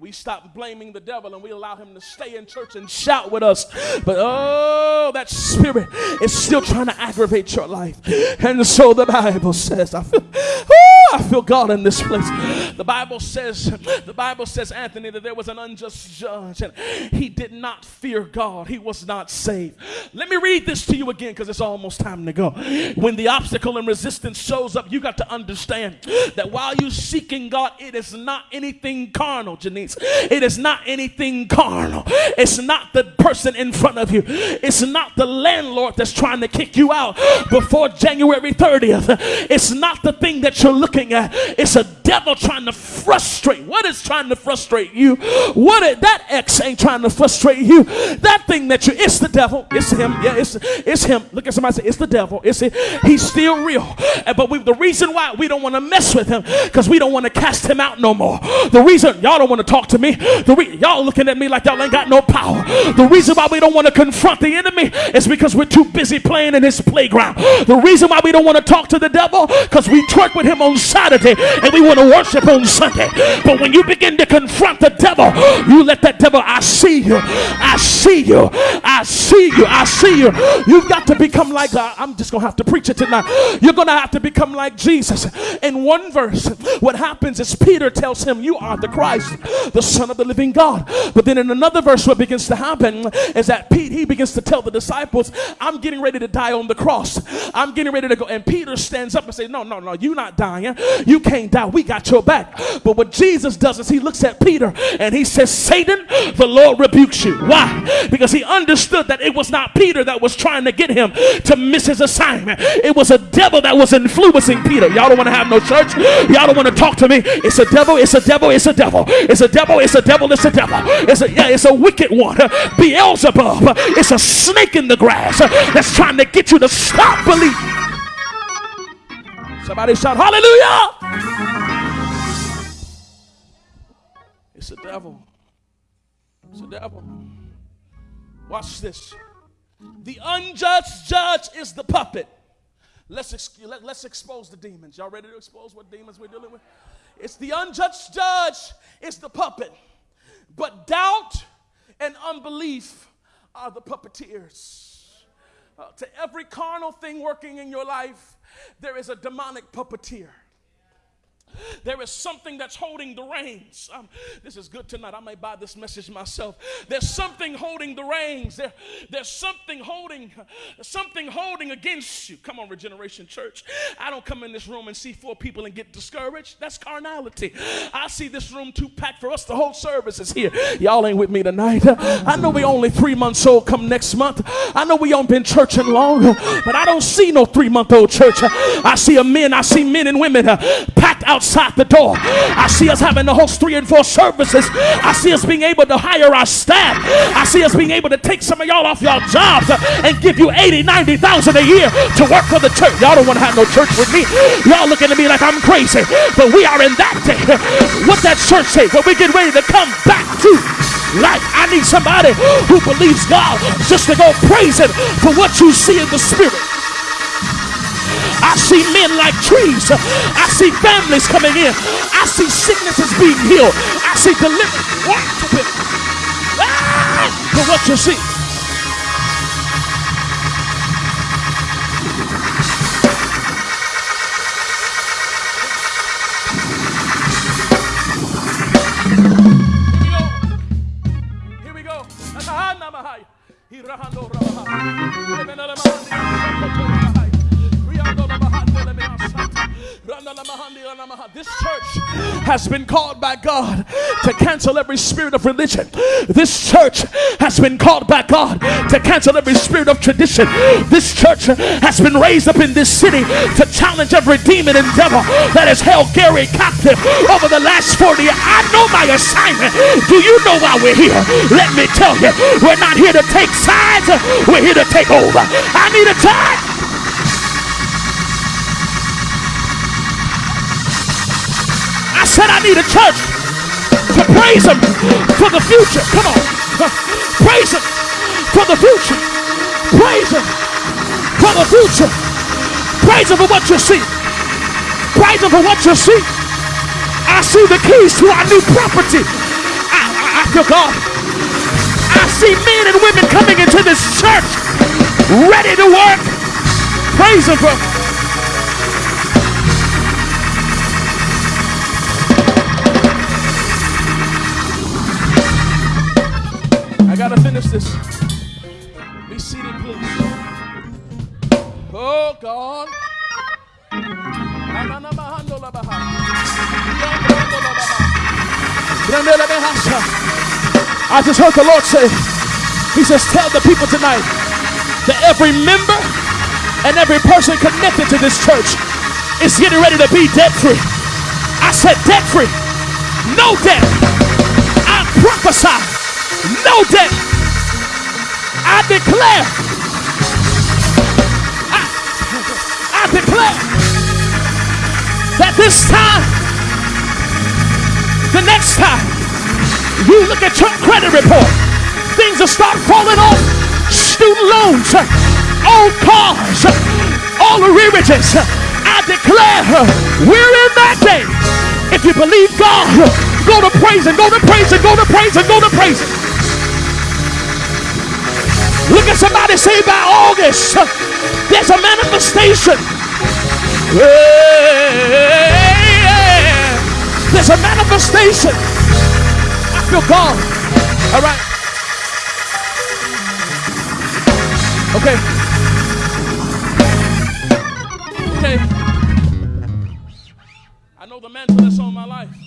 We stop blaming the devil and we allow him to stay in church and shout with us. But oh, that spirit is still trying to aggravate your life. And so the Bible says, I feel, oh, I feel God in this place. The Bible says, the Bible says, Anthony, that there was an unjust judge and he did not fear God. He was not saved. Let me read this to you again because it's almost time to go. When the obstacle and resistance shows up, you got to understand that while you're seeking God, it is not anything carnal, Janice. It is not anything carnal. It's not the person in front of you. It's not the landlord that's trying to kick you out before January 30th. It's not the thing that you're looking at. It's a devil trying to frustrate. What is trying to frustrate you? What is, that ex ain't trying to frustrate you. That thing that you it's the devil. It's him. Yeah, it's it's him. Look at somebody say it's the devil. It's it. He's still real. But we, the reason why we don't want to mess with him because we don't want to cast him out no more. The reason y'all don't want to talk to me. The re- y'all looking at me like y'all ain't got no power. The reason why we don't want to confront the enemy is because we're too busy playing in his playground. The reason why we don't want to talk to the devil because we twerk with him on Saturday and we want to worship on Sunday. But when you begin to confront the devil, you let that devil, I see you, I see you, I see you, I see you. You've got to become like, uh, I'm just going to have to preach it tonight. You're going to have to become like Jesus. In one verse, what happens is Peter tells him, You are the Christ, Son of the living God. But then in another verse, what begins to happen is that Pete, he begins to tell the disciples, I'm getting ready to die on the cross. I'm getting ready to go. And Peter stands up and says, No, no, no, you're not dying. You can't die. We got your back. But what Jesus does is he looks at Peter and he says, Satan, the Lord rebukes you. Why? Because he understood that it was not Peter that was trying to get him to miss his assignment. It was a devil that was influencing Peter. Y'all don't want to have no church. Y'all don't want to talk to me. It's a devil. It's a devil. It's a devil. It's a devil. It's a devil. It's a devil. It's a yeah. It's a wicked one. Beelzebub. It's a snake in the grass that's trying to get you to stop believing. Somebody shout hallelujah. It's a devil. It's a devil. Watch this. The unjudged judge is the puppet. Let's, let, us expose the demons. Y'all ready to expose what demons we're dealing with? It's the unjudged judge it's the puppet. But doubt and unbelief are the puppeteers. Uh, to every carnal thing working in your life, there is a demonic puppeteer. There is something that's holding the reins. Um, this is good tonight. I may buy this message myself. There's something holding the reins. There, there's something holding, something holding against you. Come on, Regeneration Church. I don't come in this room and see four people and get discouraged. That's carnality. I see this room too packed for us. The whole service is here. Y'all ain't with me tonight. I know we only three months old. Come next month. I know we don't been churching long, but I don't see no three month old church. I see a men. I see men and women uh, packed out outside the door. I see us having to host three and four services. I see us being able to hire our staff. I see us being able to take some of y'all off y'all jobs and give you 80, 90,000 a year to work for the church. Y'all don't want to have no church with me. Y'all looking at me like I'm crazy. But we are in that day. What that church say? When we get ready to come back to life. I need somebody who believes God just to go praise him for what you see in the spirit. I see men like trees. I see families coming in. I see sicknesses being healed. I see deliverance. Worship Ah, for what you see. Here we go. Here we go. This church has been called by God to cancel every spirit of religion. This church has been called by God to cancel every spirit of tradition. This church has been raised up in this city to challenge every demon and devil that has held Gary captive over the last 40 years. I know my assignment. Do you know why we're here? Let me tell you, we're not here to take sides, we're here to take over. I need a time. Said I need a church to praise him for the future. Come on. Praise him for the future. Praise him for the future. Praise him for what you see. Praise him for what you see. I see the keys to our new property. I, I, I feel God. I see men and women coming into this church ready to work. Praise him for gotta finish this. Be seated, please. Oh God. I just heard the Lord say, He says, Tell the people tonight that every member and every person connected to this church is getting ready to be debt free. I said debt free, no debt. I prophesy no debt. I declare, I, I declare that this time, the next time you look at your credit report, things will start falling off. Student loans, old cars, all the arrearages. I declare we're in that day. If you believe God, go to praise and go to praise and go to praise and go to praise. Look at somebody say by August, there's a manifestation. There's a manifestation. I feel God. All right. Okay. Okay. I know the mantle that's on my life.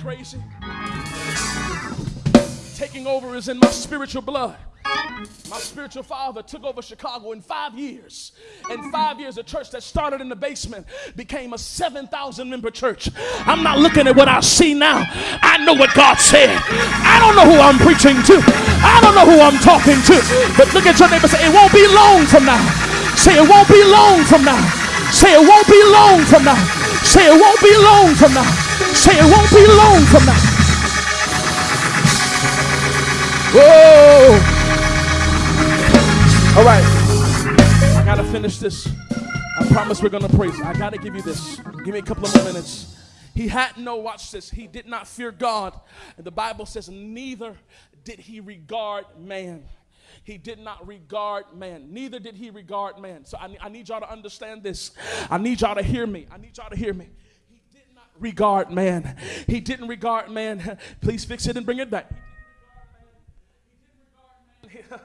Crazy. Taking over is in my spiritual blood. My spiritual father took over Chicago in five years. In five years, a church that started in the basement became a 7,000 member church. I'm not looking at what I see now. I know what God said. I don't know who I'm preaching to. I don't know who I'm talking to. But look at your neighbor say, It won't be long from now. Say, It won't be long from now. Say, It won't be long from now. Say, It won't be long from now. Say, It won't be long from now. Whoa. All right. I got to finish this. I promise we're going to praise. I got to give you this. Give me a couple of more minutes. He had no, watch this, he did not fear God. And the Bible says, neither did he regard man. He did not regard man. Neither did he regard man. So I, I need y'all to understand this. I need y'all to hear me. I need y'all to hear me. Regard man. He didn't regard man. Please fix it and bring it back. [LAUGHS]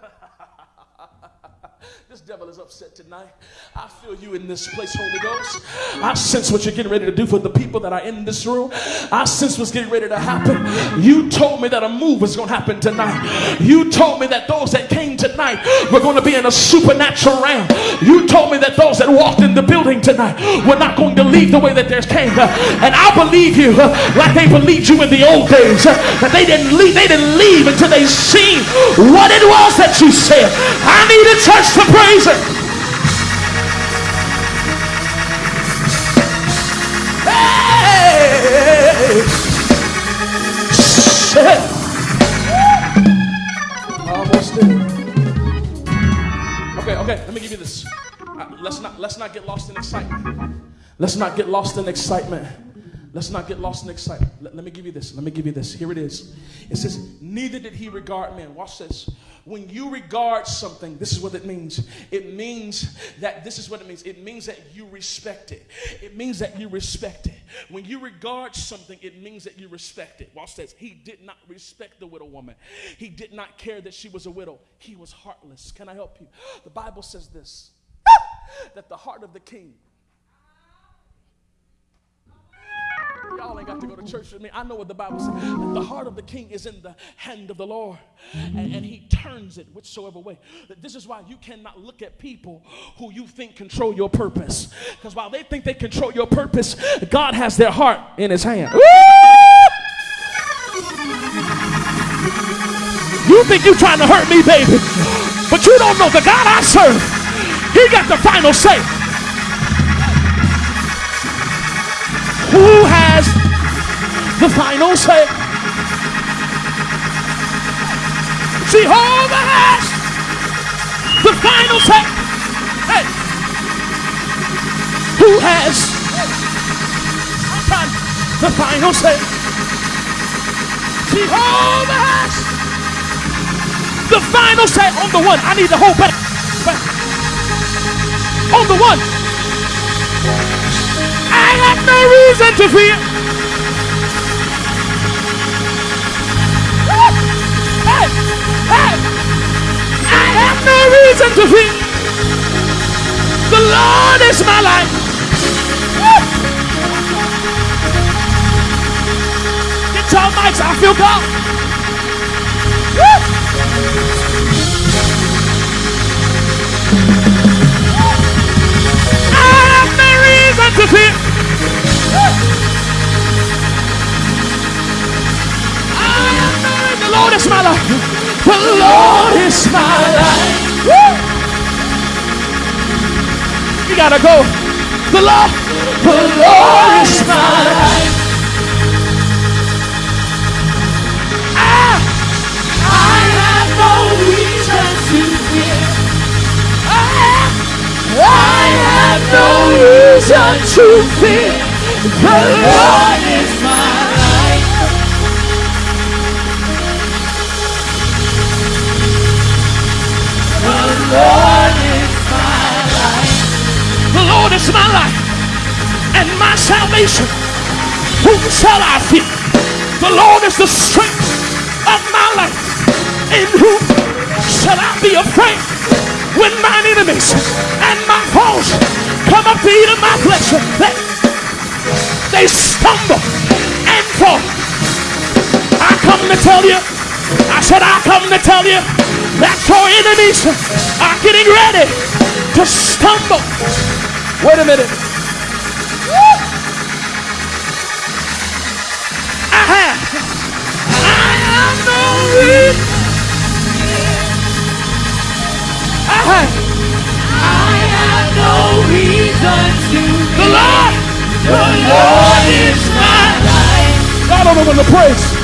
This devil is upset tonight. I feel you in this place, Holy Ghost. I sense what you're getting ready to do for the people that are in this room. I sense what's getting ready to happen. You told me that a move was going to happen tonight. You told me that those that tonight were going to be in a supernatural realm. You told me that those that walked in the building tonight were not going to leave the way that they came. And I believe you like they believed you in the old days. That they didn't leave, they didn't leave until they seen what it was that you said. I need a church to praise Him. Hey! Okay, let me give you this. Uh, let's not let's not get lost in excitement. Let's not get lost in excitement. Let's not get lost in excitement. Let, let, me give you this. Let me give you this. Here it is. It says, Neither did he regard men. Watch this. When you regard something, this is what it means. It means that this is what it means. It means that you respect it. It means that you respect it. When you regard something, it means that you respect it. Watch this. He did not respect the widow woman. He did not care that she was a widow. He was heartless. Can I help you? The Bible says this that the heart of the king Y'all ain't got to go to church with me. I know what the Bible says. The heart of the king is in the hand of the Lord, and, and he turns it whichsoever way. This is why you cannot look at people who you think control your purpose. Because while they think they control your purpose, God has their heart in his hand. You think you're trying to hurt me, baby, but you don't know the God I serve. He got the final say. Who has the final say? Jehovah has the hash. The final say. Hey. Who has the final say? Jehovah has the final say on the one. I need the whole back. On the one I have no reason to fear. Have no reason to fear. The Lord is my life. Get your mics, I feel God. I have no reason to fear. The Lord is my life. The Lord is my life. Woo! You gotta go. The Lord, the Lord is my life. I, I have no reason to fear. I, I have no reason to fear. The Lord is Lord is my light. The Lord is my life and my salvation. Whom shall I fear? The Lord is the strength of my life. In whom shall I be afraid? When mine enemies and my foes come up to eat of my flesh, they, they stumble and fall. I come to tell you, I said, I come to tell you that your enemies are getting ready to stumble. Wait a minute. I have. I am no weak. I have. No reason to The Lord. The Lord is my. Y'all don't know when to praise.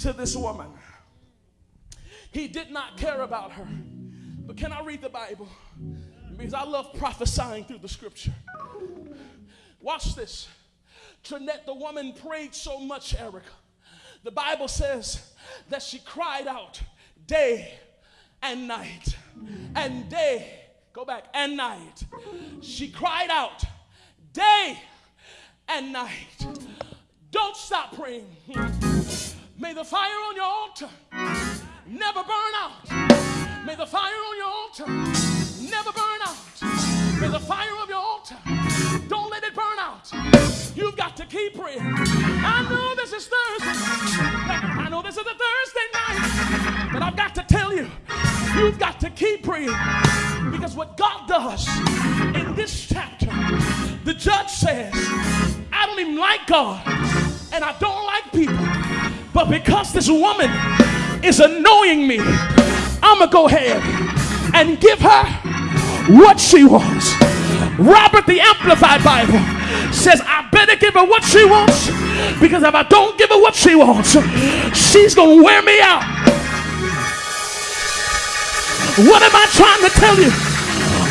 To this woman. He did not care about her. But can I read the Bible? Because I love prophesying through the scripture. Watch this. Trinette, the woman prayed so much, Erica. The Bible says that she cried out day and night. And day, go back, and night. She cried out day and night. Don't stop praying. May the fire on your altar never burn out. May the fire on your altar never burn out. May the fire of your altar don't let it burn out. You've got to keep praying. I know this is Thursday. I know this is a Thursday night. But I've got to tell you, you've got to keep praying. Because what God does in this chapter, the judge says, I don't even like God and I don't like people. But because this woman is annoying me, I'm going to go ahead and give her what she wants. Robert, the Amplified Bible, says, I better give her what she wants because if I don't give her what she wants, she's going to wear me out. What am I trying to tell you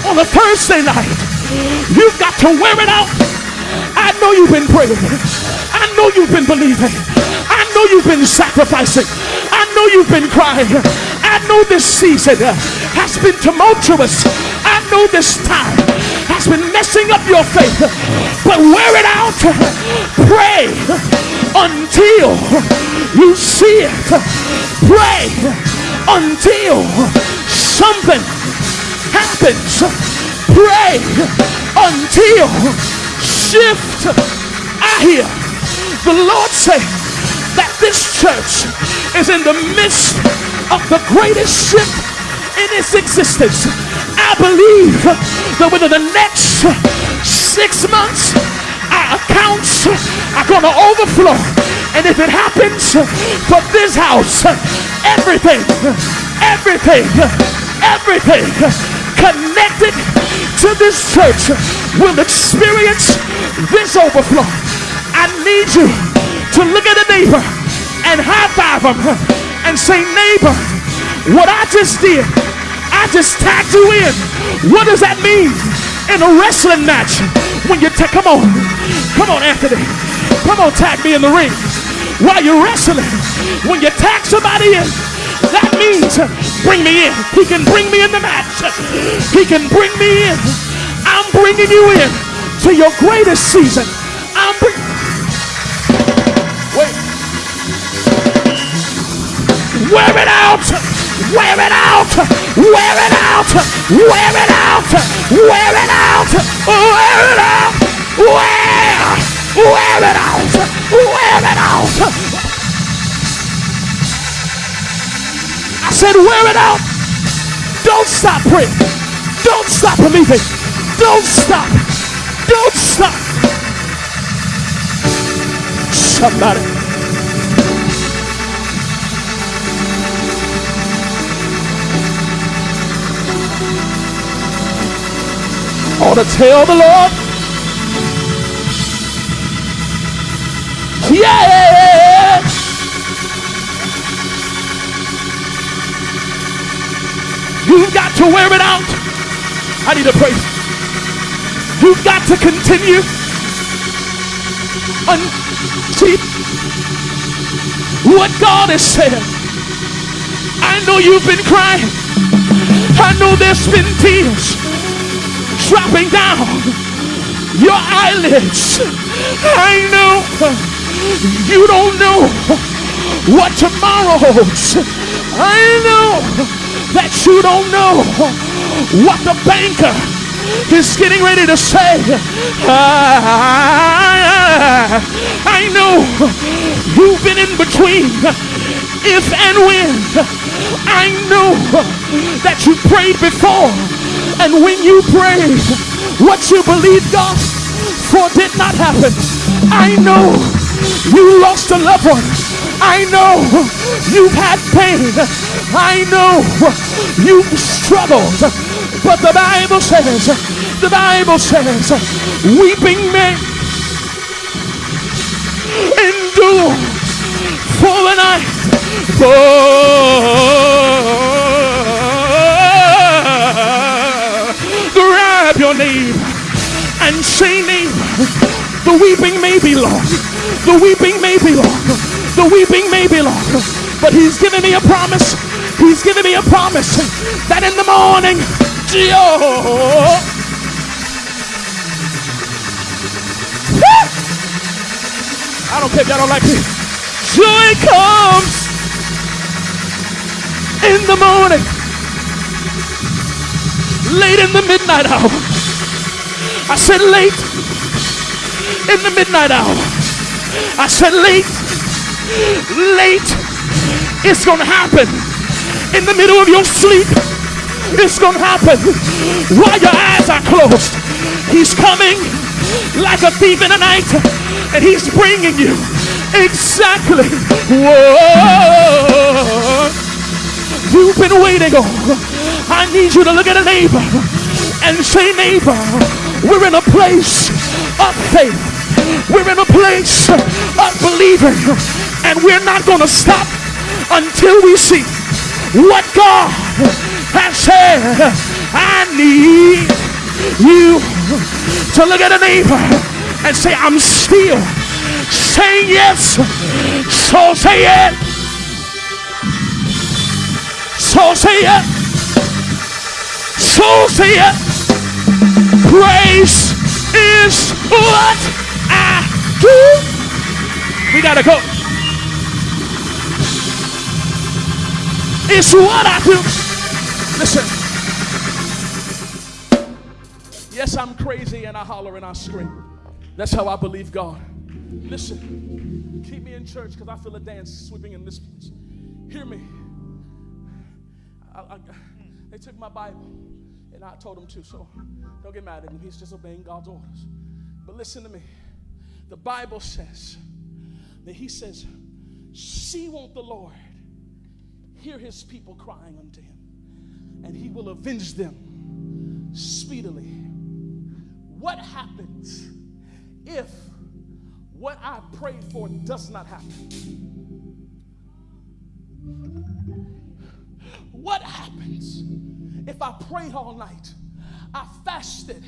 on a Thursday night? You've got to wear it out. I know you've been praying. I know you've been believing. I know you've been sacrificing. I know you've been crying. I know this season has been tumultuous. I know this time has been messing up your faith. But wear it out. Pray until you see it. Pray until something happens. Pray until shift. I hear the Lord say that this church is in the midst of the greatest shift in its existence. I believe that within the next six months, our accounts are going to overflow. And if it happens for this house, everything, everything, everything connected to this church will experience this overflow. I need you to look at a neighbor and high five them and say, neighbor, what I just did, Just tagged you in. What does that mean in a wrestling match? When you tag, come on, come on, Anthony, come on, tag me in the ring while you're wrestling. When you tag somebody in, that means bring me in. He can bring me in the match. He can bring me in. I'm bringing you in to your greatest season. I'm bringing. Wait. Wear it out. Wear it out. Wear it out. Wear it out. Wear it out. Wear it out. Wear. Wear it out. Wear it out. I said, wear it out. Don't stop praying. Don't stop believing. Don't stop. Don't stop. Somebody. Ought to tell the Lord. Yeah. You've got to wear it out. I need to pray. You've got to continue until what God has said. I know you've been crying. I know there's been tears dropping down your eyelids. I know you don't know what tomorrow holds. I know that you don't know what the banker is getting ready to say. I, I know you've been in between if and when. I know that you prayed before, and when you prayed, what you believed God for did not happen. I know you lost a loved one. I know you've had pain. I know you've struggled. But the Bible says, the Bible says, weeping may endure for the night. But your name and say, neighbor, the weeping may be long. The weeping may be long. The weeping may be long. But he's given me a promise. He's given me a promise that in the morning, Joe. I don't care if y'all don't like it. Joy comes in the morning, late in the midnight hour. I said late in the midnight hour. I said late, late. It's gonna happen in the middle of your sleep. It's gonna happen while your eyes are closed. He's coming like a thief in the night, and he's bringing you exactly what you've been waiting on. I need you to look at a neighbor and say, neighbor, we're in a place of faith. We're in a place of believing, and we're not going to stop until we see what God has said. I need you to look at a neighbor and say, I'm still saying yes. So say it. So say it. So say. Grace is what I do. We gotta go. It's what I do. Listen. Yes, I'm crazy and I holler and I scream. That's how I believe God. Listen, keep me in church because I feel a dance sweeping in this place. Hear me. I, I, they took my Bible and I told them to, so don't get mad at him. He's just obeying God's orders. But listen to me. The Bible says that He says, See, won't the Lord hear His people crying unto Him, and He will avenge them speedily. What happens if what I prayed for does not happen? What happens if I prayed all night? I fasted.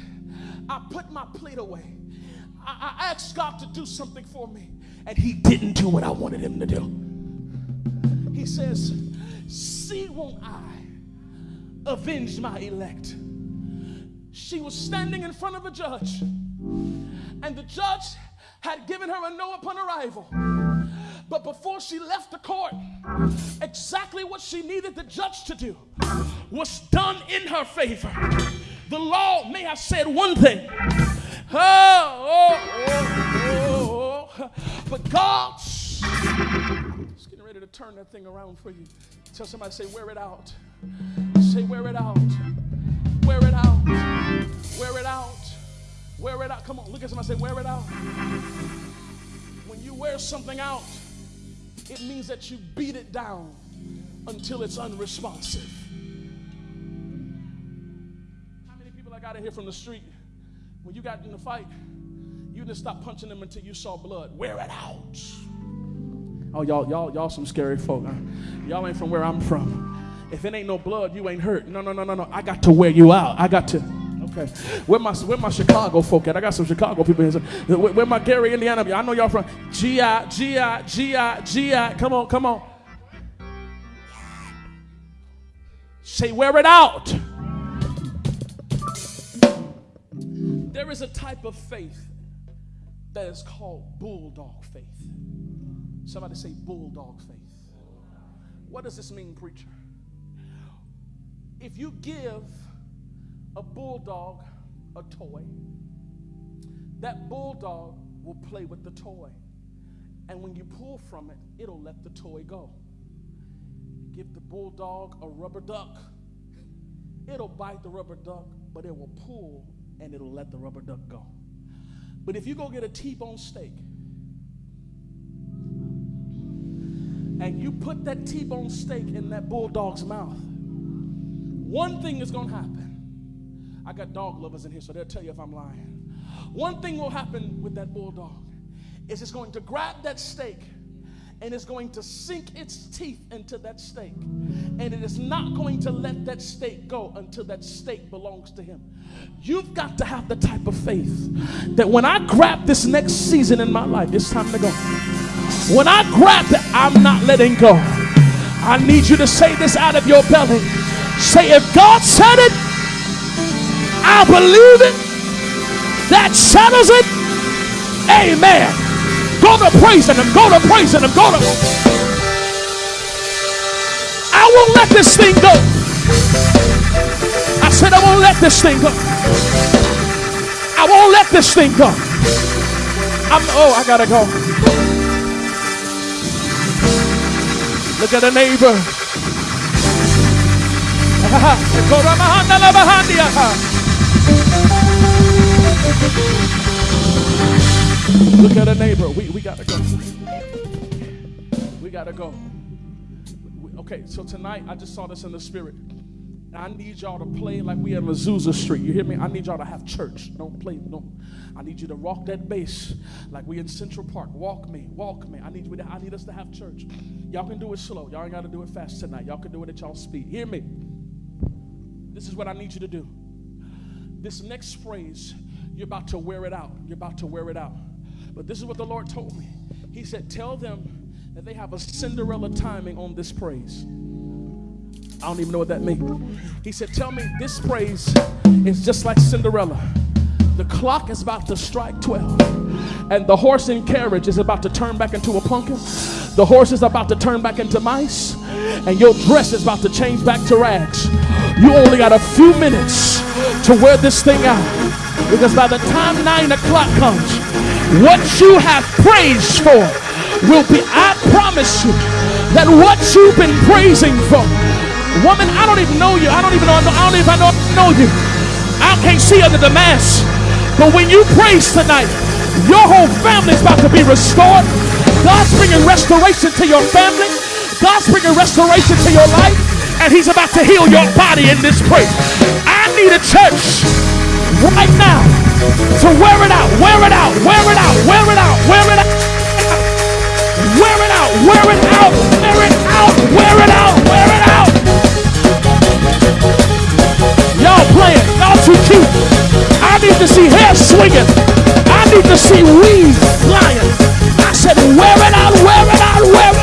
I put my plate away. I, I asked God to do something for me, and He didn't do what I wanted Him to do. He says, See, won't I avenge my elect? She was standing in front of a judge, and the judge had given her a no upon arrival. But before she left the court, exactly what she needed the judge to do was done in her favor. The law may have said one thing, oh, oh, oh, oh, but God's is getting ready to turn that thing around for you. Tell somebody, say, wear it out. Say, wear it out. Wear it out. Wear it out. Wear it out. Come on, look at somebody say, wear it out. When you wear something out, it means that you beat it down until it's unresponsive. How many people I got in here from the street? When you got in the fight, you didn't stop punching them until you saw blood. Wear it out. Oh, y'all, y'all, y'all some scary folk. Huh? Y'all ain't from where I'm from. If it ain't no blood, you ain't hurt. No, no, no, no, no. I got to wear you out. I got to. Okay. Where my where my Chicago folk at? I got some Chicago people here. Where, where my Gary, Indiana? I know y'all from GI, GI, GI, GI. Come on, come on. Say, wear it out. There is a type of faith that is called bulldog faith. Somebody say bulldog faith. What does this mean, preacher? If you give a bulldog a toy, that bulldog will play with the toy. And when you pull from it, it'll let the toy go. Give the bulldog a rubber duck, it'll bite the rubber duck, but it will pull and it'll let the rubber duck go. But if you go get a T-bone steak and you put that T-bone steak in that bulldog's mouth, one thing is going to happen. I got dog lovers in here, so they'll tell you if I'm lying. One thing will happen with that bulldog is it's going to grab that steak and it's going to sink its teeth into that steak. And it is not going to let that steak go until that steak belongs to him. You've got to have the type of faith that when I grab this next season in my life, it's time to go. When I grab it, I'm not letting go. I need you to say this out of your belly. Say, if God said it, I believe it. That settles it. Amen. Go to praising Him. Go to praising Him. Go to. I won't let this thing go. I said, I won't let this thing go. I won't let this thing go. I'm, oh, I gotta go. Look at the neighbor. [LAUGHS] Look at a neighbor. We, we gotta go. We gotta go. Okay, so tonight I just saw this in the spirit. I need y'all to play like we at Azusa Street. You hear me? I need y'all to have church. Don't play. Don't. I need you to rock that bass like we in Central Park. Walk me, walk me. I need you. To, I need us to have church. Y'all can do it slow. Y'all ain't got to do it fast tonight. Y'all can do it at y'all speed. Hear me? This is what I need you to do. This next phrase, you're about to wear it out. You're about to wear it out. But this is what the Lord told me. He said, Tell them that they have a Cinderella timing on this praise. I don't even know what that means. He said, Tell me this praise is just like Cinderella. The clock is about to strike 12, and the horse and carriage is about to turn back into a pumpkin. The horse is about to turn back into mice, and your dress is about to change back to rags. You only got a few minutes to wear this thing out because by the time nine o'clock comes, what you have praised for will be, I promise you, that what you've been praising for. Woman, I don't even know you. I don't even know, I don't even know, know you. I can't see under the mask. But when you praise tonight, your whole family is about to be restored. God's bringing restoration to your family. God's bringing restoration to your life. And he's about to heal your body in this praise. I need a church right now to wear it out, wear it out, wear it out, wear it out, wear it out. Wear it out, wear it out, wear it out, wear it out. Y'all playing, y'all too cute. I need to see hair swinging. I need to see weeds flying. I said, wear it out, wear it out, wear it out,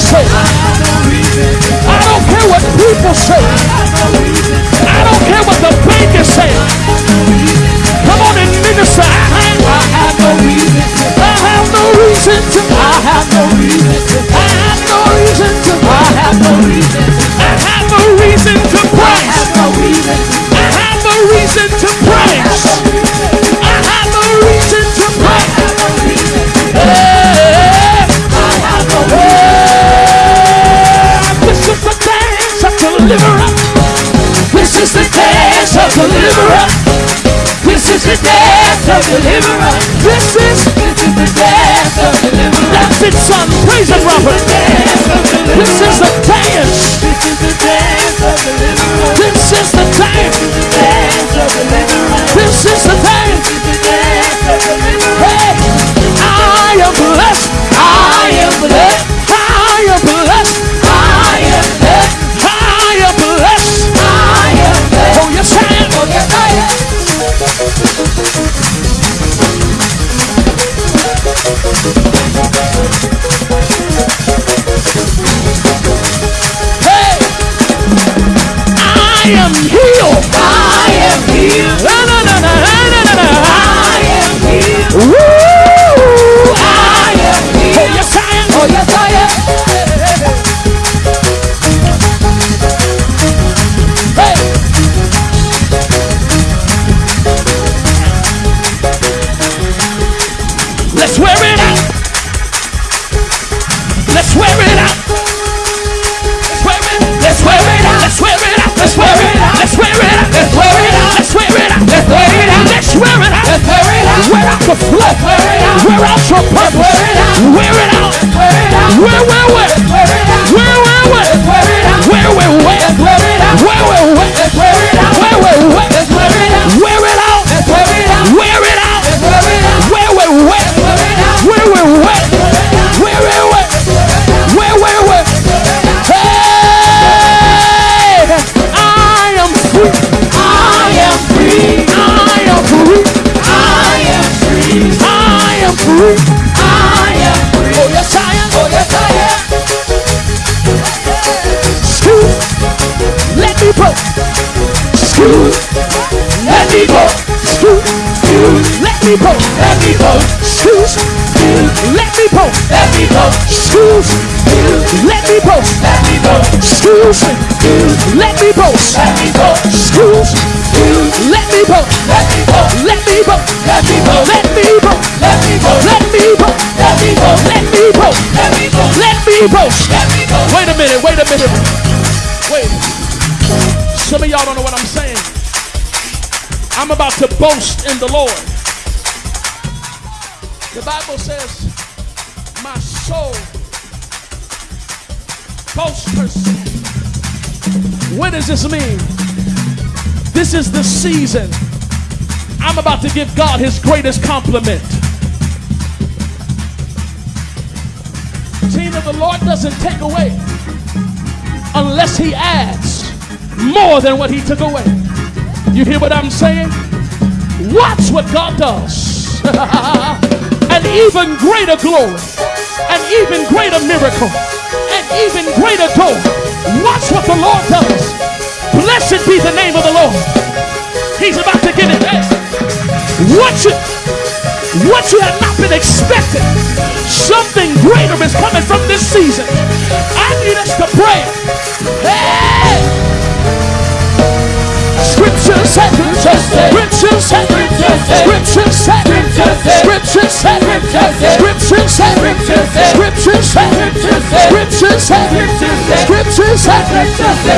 say. I don't care what people say. of. This is, this is the dance of deliverance. That's it, son. Praise the and This is the Wear out your purpose. Wear it out. Wear, wear, wear. Let me go. Let me go. Let me go. Excuse. Let me go. Let me go. Let me go. Let me go. Let me go. Let me go. Let me go. Let me go. Let me go. Let me go. Let me go. Let me go. Let me go. Let me go. Let me go. Let me go. Let me go. Let me go. Wait a minute. Wait a minute. Wait. Some of y'all don't know what I'm saying. I'm about to boast in the Lord. The Bible says, My soul boasts herself. What does this mean? This is the season. I'm about to give God his greatest compliment. Tina, the Lord doesn't take away unless he adds more than what he took away. You hear what I'm saying? Watch what God does. [LAUGHS] an even greater glory, an even greater miracle, an even greater door. Watch what the Lord does. Blessed be the name of the Lord. He's about to give it. What you, what you have not been expecting, something greater is coming from this season. I need us to pray. Hey! Said, Scripture said, Scripture said, Scripture said, Scripture said, Scripture said, Scripture said, Scripture said,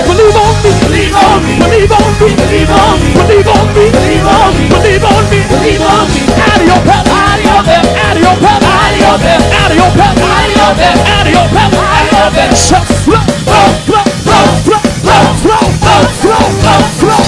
believe on me, Believe on me. believe on me, Believe on me. believe on me, Believe on me. believe on me, Believe on me. out of your belly, Out of your belly. out of your belly, Out of your belly. out of your belly, Out of your belly. out of your belly, Out of your belly. shall flow, flow, flow, flow, flow, flow, flow, flow, flow,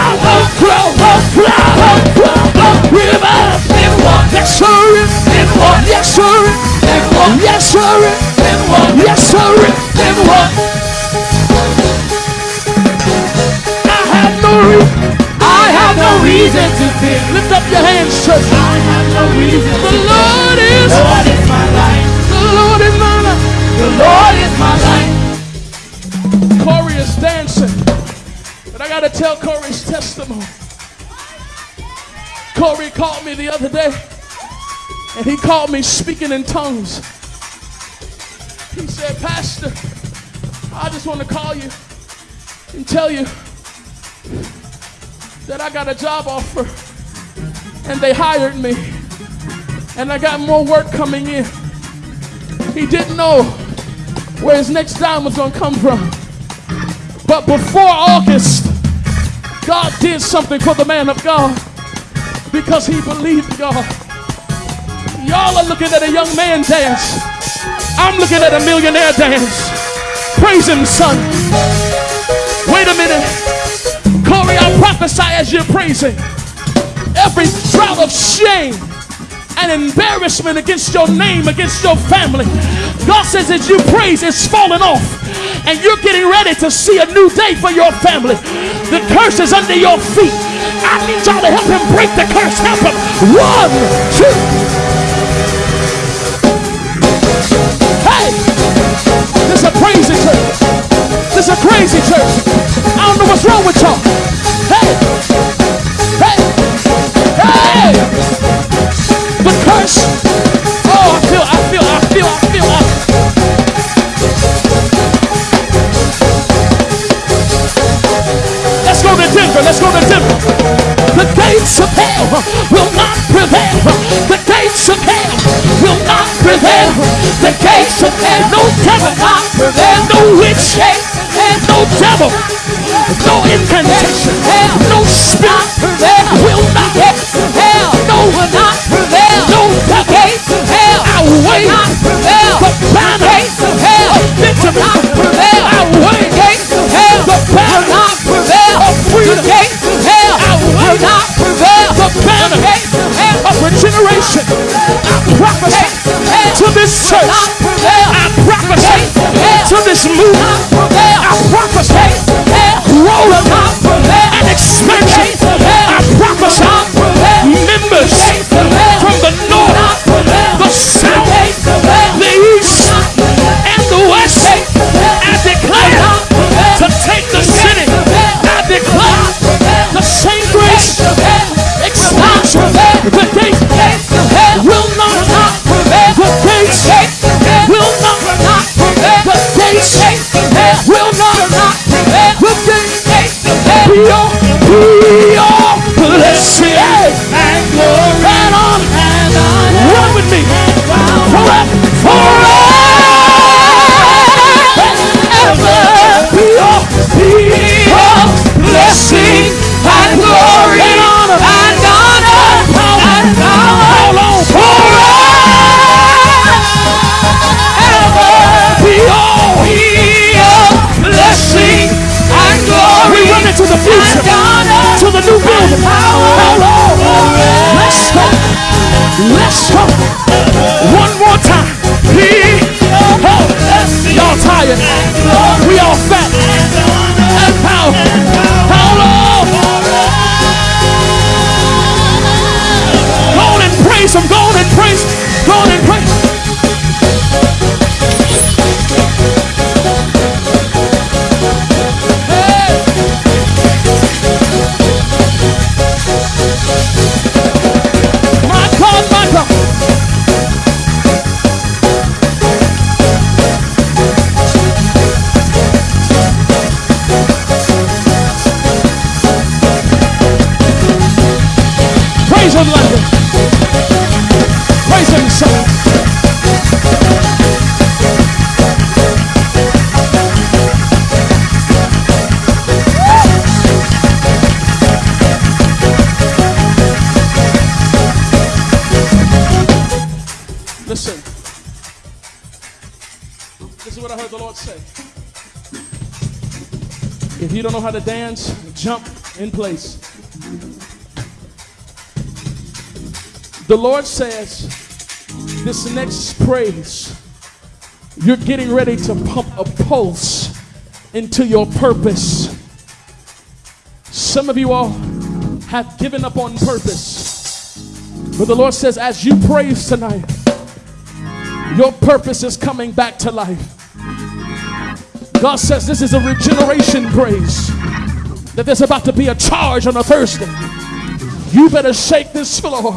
reason I have no reason to fear. Lift up your hands, church. I have no reason The. Lord is, Lord is my life. the Lord is my life. The Lord is my life. Corey is dancing. But I gotta tell Corey's testimony. Corey called me the other day, and he called me speaking in tongues. He said, Pastor, I just want to call you and tell you that I got a job offer, and they hired me, and I got more work coming in. He didn't know where his next dime was gonna come from. But before August, God did something for the man of God because he believed God. Y'all are looking at a young man dance. I'm looking at a millionaire dance. Praise him, son. Wait a minute. Corey, I prophesy as you're praising. Every shroud of shame and embarrassment against your name, against your family. God says as you praise, it's falling off. And you're getting ready to see a new day for your family. The curse is under your feet. I need y'all to help him break the curse. Help him. One, two. Hey! This is a crazy church. This is a crazy church. I don't know what's wrong with y'all. Hey! Hey! Hey! devil. There's no witch. There's no devil. No incantation. No spirit will not prevail. No will not prevail. No devil. I wait. The banner of Benjamin. I wait. The banner of hell. I will not prevail. The banner of regeneration. I prophesy to this church. Movement. I prophesy growth how to dance, jump in place. The Lord says, this next praise, you're getting ready to pump a pulse into your purpose. Some of you all have given up on purpose. But the Lord says, as you praise tonight, your purpose is coming back to life. God says this is a regeneration praise. That there's about to be a charge on a Thursday. You better shake this floor.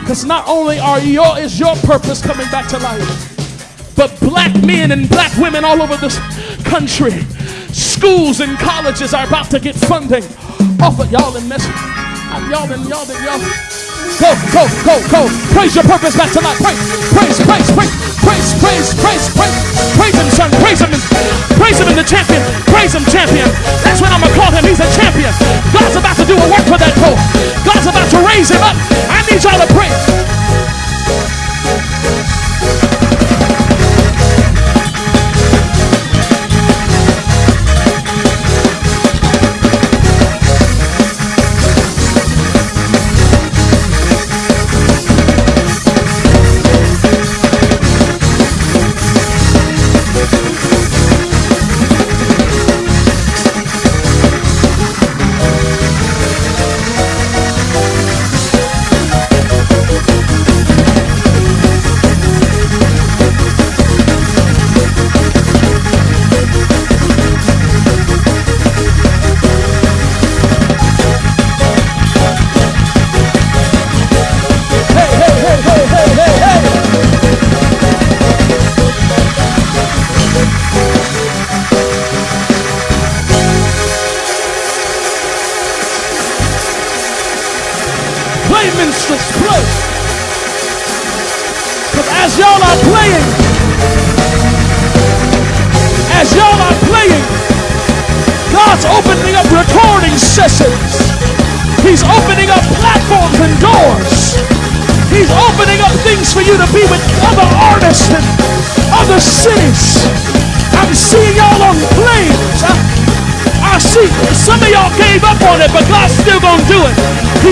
Because not only are your is your purpose coming back to life, but black men and black women all over this country, schools and colleges are about to get funding off of y'all and mess. Y'all and y'all and y'all. Go, go, go, go. Praise your purpose back to life. Praise, praise, praise, praise, praise, praise, praise, praise. Praise him, son. Praise him. Praise him in the champion. Praise him, champion. That's what I'm gonna call him. He's a champion. God's about to do a work for that poor. God's about to raise him up. I need y'all to praise.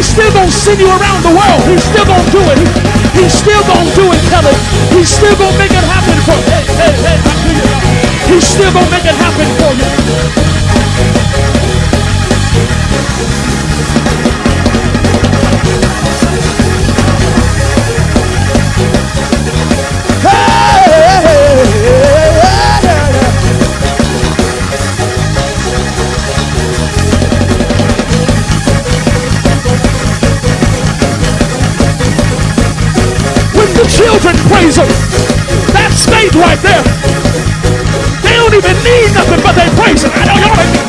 He's still going to send you around the world. He's still going to do it. He's still going to do it, Kelly. it. He's still going to make it happen for you. Hey, hey, hey, He's still going to make it happen for you. Him, that's faith right there. They don't even need nothing but they praise him. I know y'all.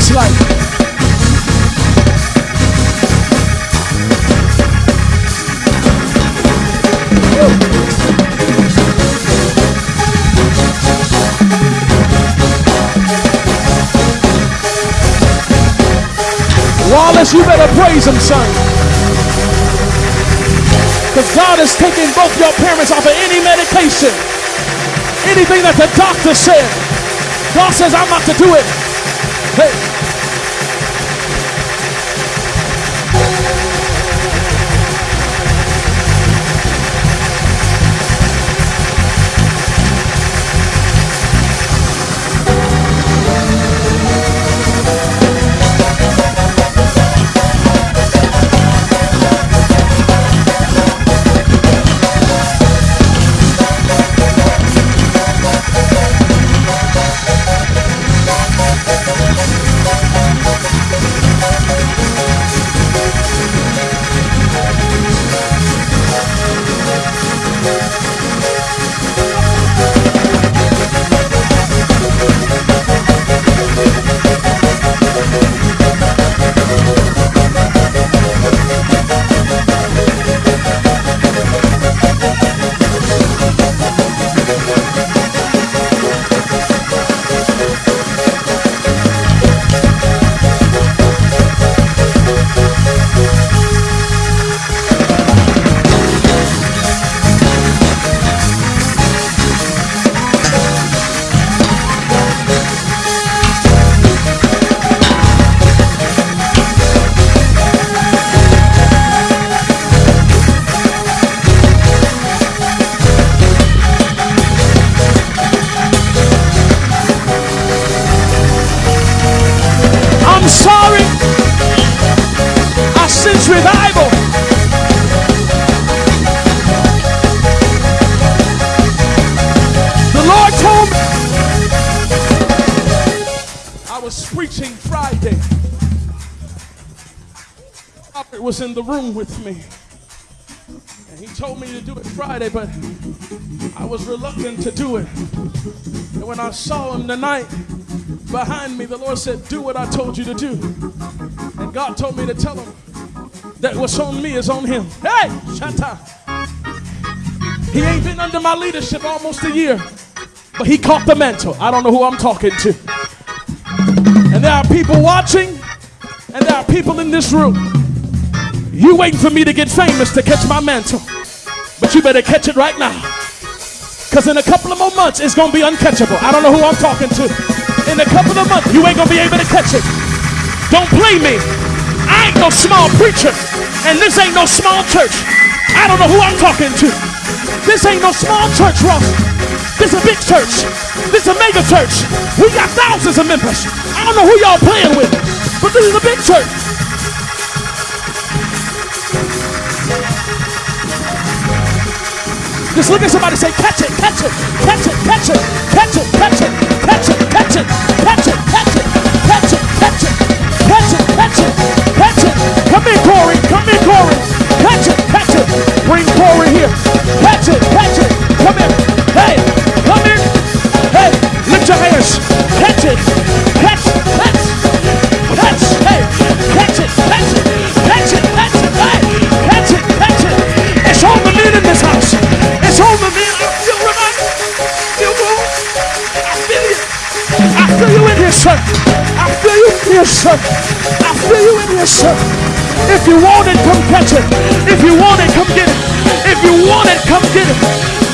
Looks like. Wallace, you better praise him, son. Because God is taking both your parents off of any medication. Anything that the doctor said. God says, I'm about to do it. Said, Do what I told you to do. And God told me to tell him that what's on me is on him. Hey, Shanta. He ain't been under my leadership almost a year, but he caught the mantle. I don't know who I'm talking to. And there are people watching, and there are people in this room. You waiting for me to get famous to catch my mantle, but you better catch it right now. Because in a couple of more months, it's going to be uncatchable. I don't know who I'm talking to. In a couple of months, you ain't to be able to catch it. Don't blame me. I ain't no small preacher, and this ain't no small church. I don't know who I'm talking to. This ain't no small church, Ross. This a big church. This a mega church. We got thousands of members. I don't know who y'all playing with, but this is a big church. Just look at somebody say, catch it, catch it, catch it, catch it, catch it, catch it, catch it, catch it, catch it, catch it, catch it, catch it, catch it, catch it, catch it. Come here, Corey. Come here, Corey. It. If you want it, come get it. If you want it, come get it.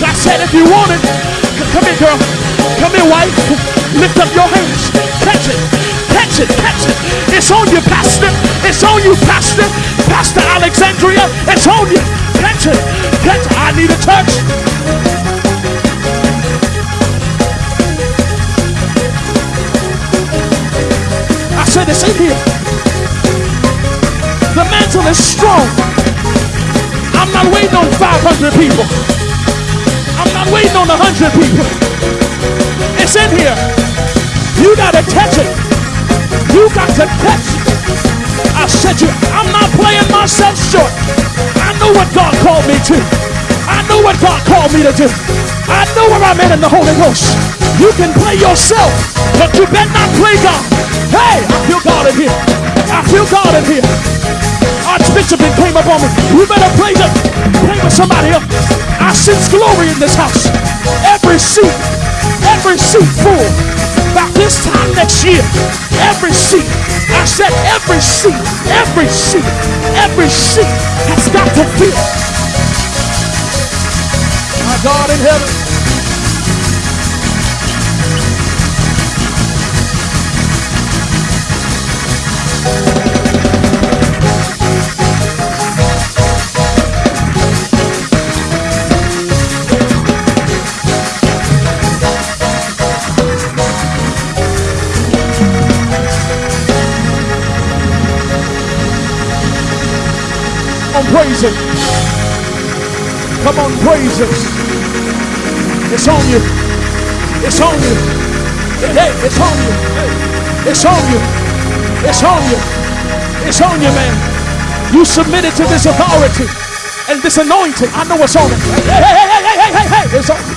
I said, if you want it, come here, girl. Come here, wife. Lift up your hands. Catch it. Catch it. Catch it. It's on you, Pastor. It's on you, Pastor. Pastor Alexandria. It's on you. Catch it. Catch it. I need a touch. I said it's in here. The mantle is strong. I'm not waiting on 500 people. I'm not waiting on 100 people. It's in here. You gotta catch it. You got to catch it. I said you, I'm not playing myself short. I know what God called me to. I know what God called me to do. I know where I'm at in the Holy Ghost. You can play yourself, but you better not play God. Hey, I feel God in here. I feel God in here. Archbishop it came up on me. You better play the play with somebody else. I sense glory in this house. Every seat, every seat full. About this time next year, every seat. I said every seat, every seat, every seat has got to fill. My God in heaven. Praise Him. Come on, praise Him. It's on you. It's on you. Hey, it's on you. It's on you. It's on you. It's on you, man. You submitted to this authority and this anointing. I know what's on it. Hey, hey, hey, hey, hey, hey, hey. It's on you.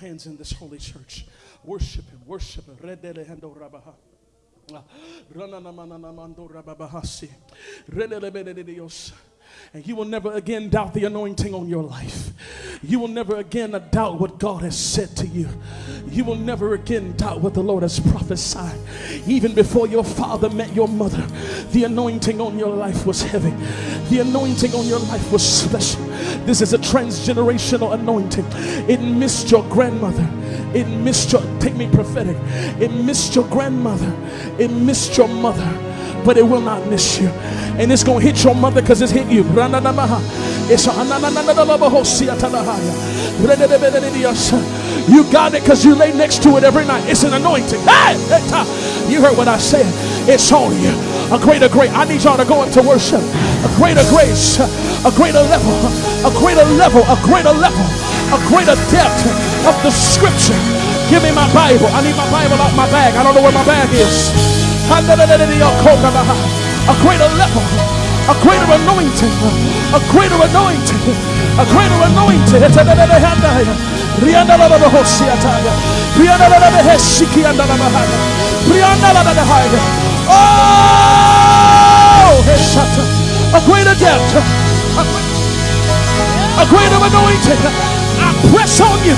Hands in this holy church. Worship him, worship him. Ah, rananamanamando rababahasi. Redele bedede Dios. And you will never again doubt the anointing on your life. You will never again doubt what God has said to you. You will never again doubt what the Lord has prophesied. Even before your father met your mother, the anointing on your life was heavy. The anointing on your life was special. This is a transgenerational anointing. It missed your grandmother. It missed your, take me prophetic. It missed your grandmother. It missed your mother but it will not miss you. And it's going to hit your mother because it's hit you. You got it because you lay next to it every night. It's an anointing. Hey, you heard what I said. It's on you. A greater grace. I need y'all to go up to worship. A greater grace, a greater level, a greater level, a greater level, a greater depth of the scripture. Give me my Bible. I need my Bible out my bag. I don't know where my bag is. A greater level, a greater anointing, a greater anointing, a greater anointing. Oh. A greater depth, a greater anointing. I press on you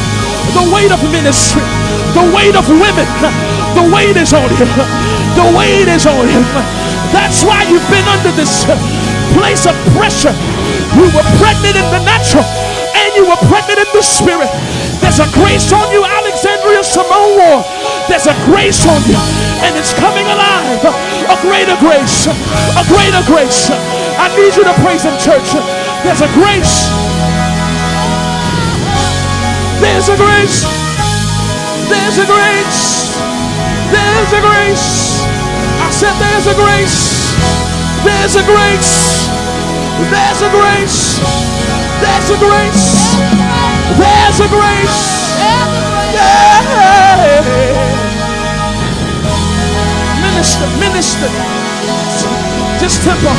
the weight of ministry, the weight of women, the weight is on you. The weight is on him. That's why you've been under this place of pressure. You were pregnant in the natural and you were pregnant in the spirit. There's a grace on you, Alexandria Ward. There's a grace on you and it's coming alive. A greater grace. A greater grace. I need you to praise him, church. There's a grace. There's a grace. There's a grace. There's a grace. I said there's a grace. There's a grace. There's a grace. There's a grace. There's a grace. Yeah. Minister, minister. Just tempo.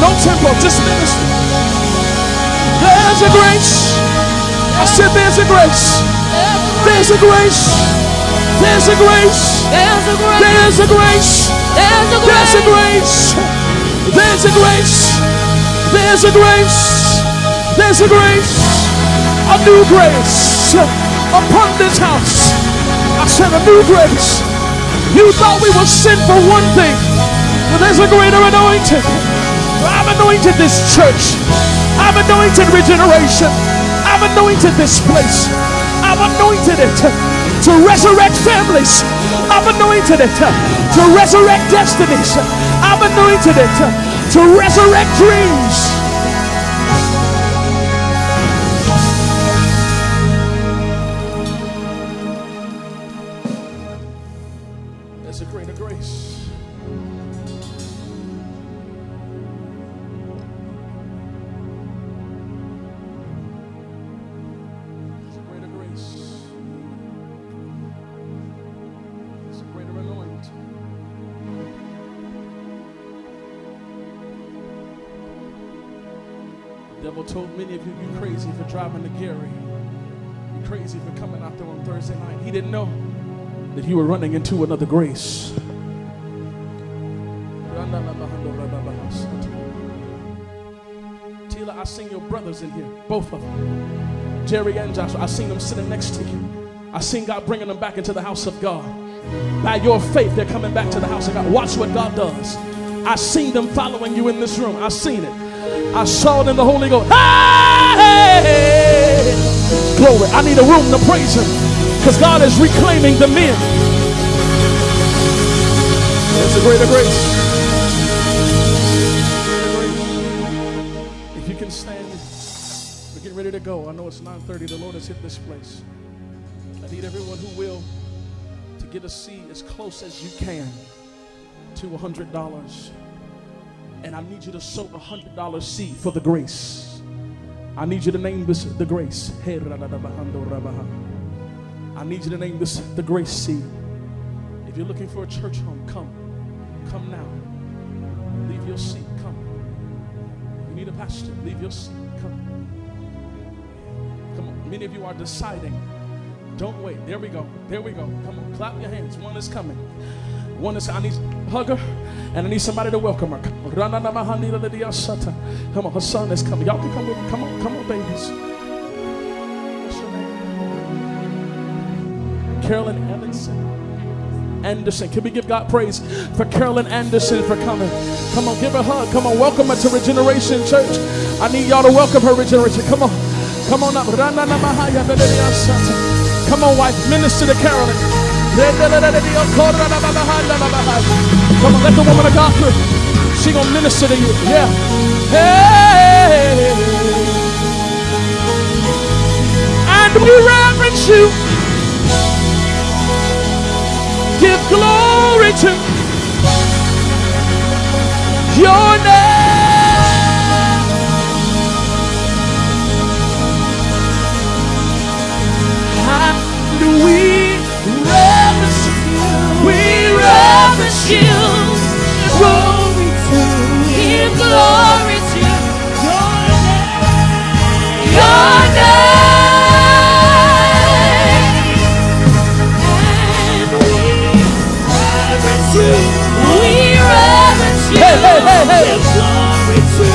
No tempo. Just minister. There's a grace. I said there's a grace. There's a grace. There's a grace. There's a grace. There's a grace. There's a There's a grace. There's a grace. There's a grace. There's a grace. A new grace upon this house. I said a new grace. You thought we were sin for one thing, but there's a greater anointing. I've anointed this church. I've anointed regeneration. I've anointed this place. I've anointed it to resurrect families. I've anointed it uh, to resurrect destinies. I've anointed it uh, to resurrect dreams. Driving to Gary. You crazy for coming out there on Thursday night. He didn't know that you were running into another grace. Tila, I seen your brothers in here, both of them. Jerry and Joshua, I seen them sitting next to you. I seen God bringing them back into the house of God. By your faith, they're coming back to the house of God. Watch what God does. I seen them following you in this room. I seen it. I saw it in the Holy Ghost. Hey! Glory. I need a room to praise Him because God is reclaiming the men. There's a greater grace. If you can stand, we're getting ready to go. I know it's 9:30. The Lord has hit this place. I need everyone who will to get a seat as close as you can to $100. And I need you to sow a $100 seed for the grace. I need you to name this the grace. I need you to name this the grace seed. If you're looking for a church home, come. Come now. Leave your seat. Come. You need a pastor. Leave your seat. Come. Come on. Many of you are deciding. Don't wait. There we go. There we go. Come on. Clap your hands. One is coming. One is I need a hugger and I need somebody to welcome her. Come on. Come on, her son is coming. Y'all can come with me. Come on, come on, babies. What's your name? Carolyn Evanson. Anderson. Can we give God praise for Carolyn Anderson for coming? Come on, give her a hug. Come on, welcome her to Regeneration Church. I need y'all to welcome her, Regeneration. Come on. Come on up. Come on, wife. Minister to Carolyn. Come on, let the woman of God through. She gonna minister to you. Yeah. Hey. And we reverence you. Give glory to your name. We. We reverence you. Glory to Give glory to your name. Your name. And we reverence you. We reverence you. Hey, hey, hey, hey. Give glory to.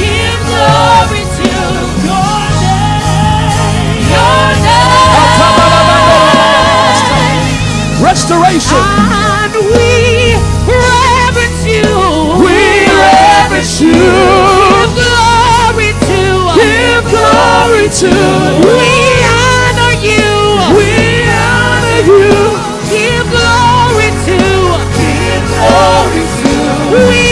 Give glory to your name. Your name. Restoration. Reverence you. Give glory to. Give glory to. We honor you. We honor you. Give glory to. Give glory to. We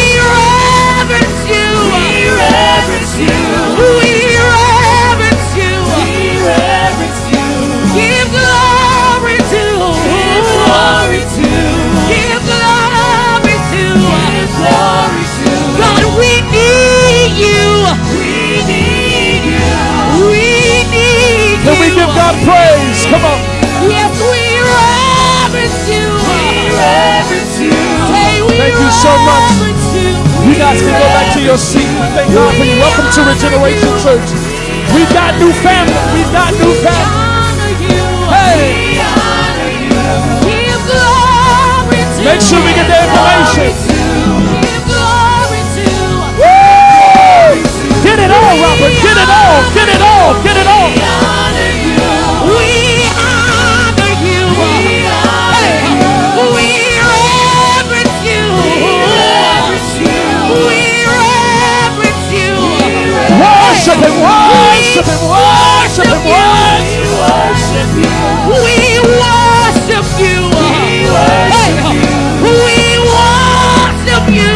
our praise. Come on. Yes, we reverence you. We reverence you. Hey, we Thank you so much. You, guys can go back to your seat. We thank God for you. Welcome to Regeneration Church. We've got new family. We've got new family. Hey. Make sure we get the information. and worship and worship and worship. We worship you. We worship you. We worship you.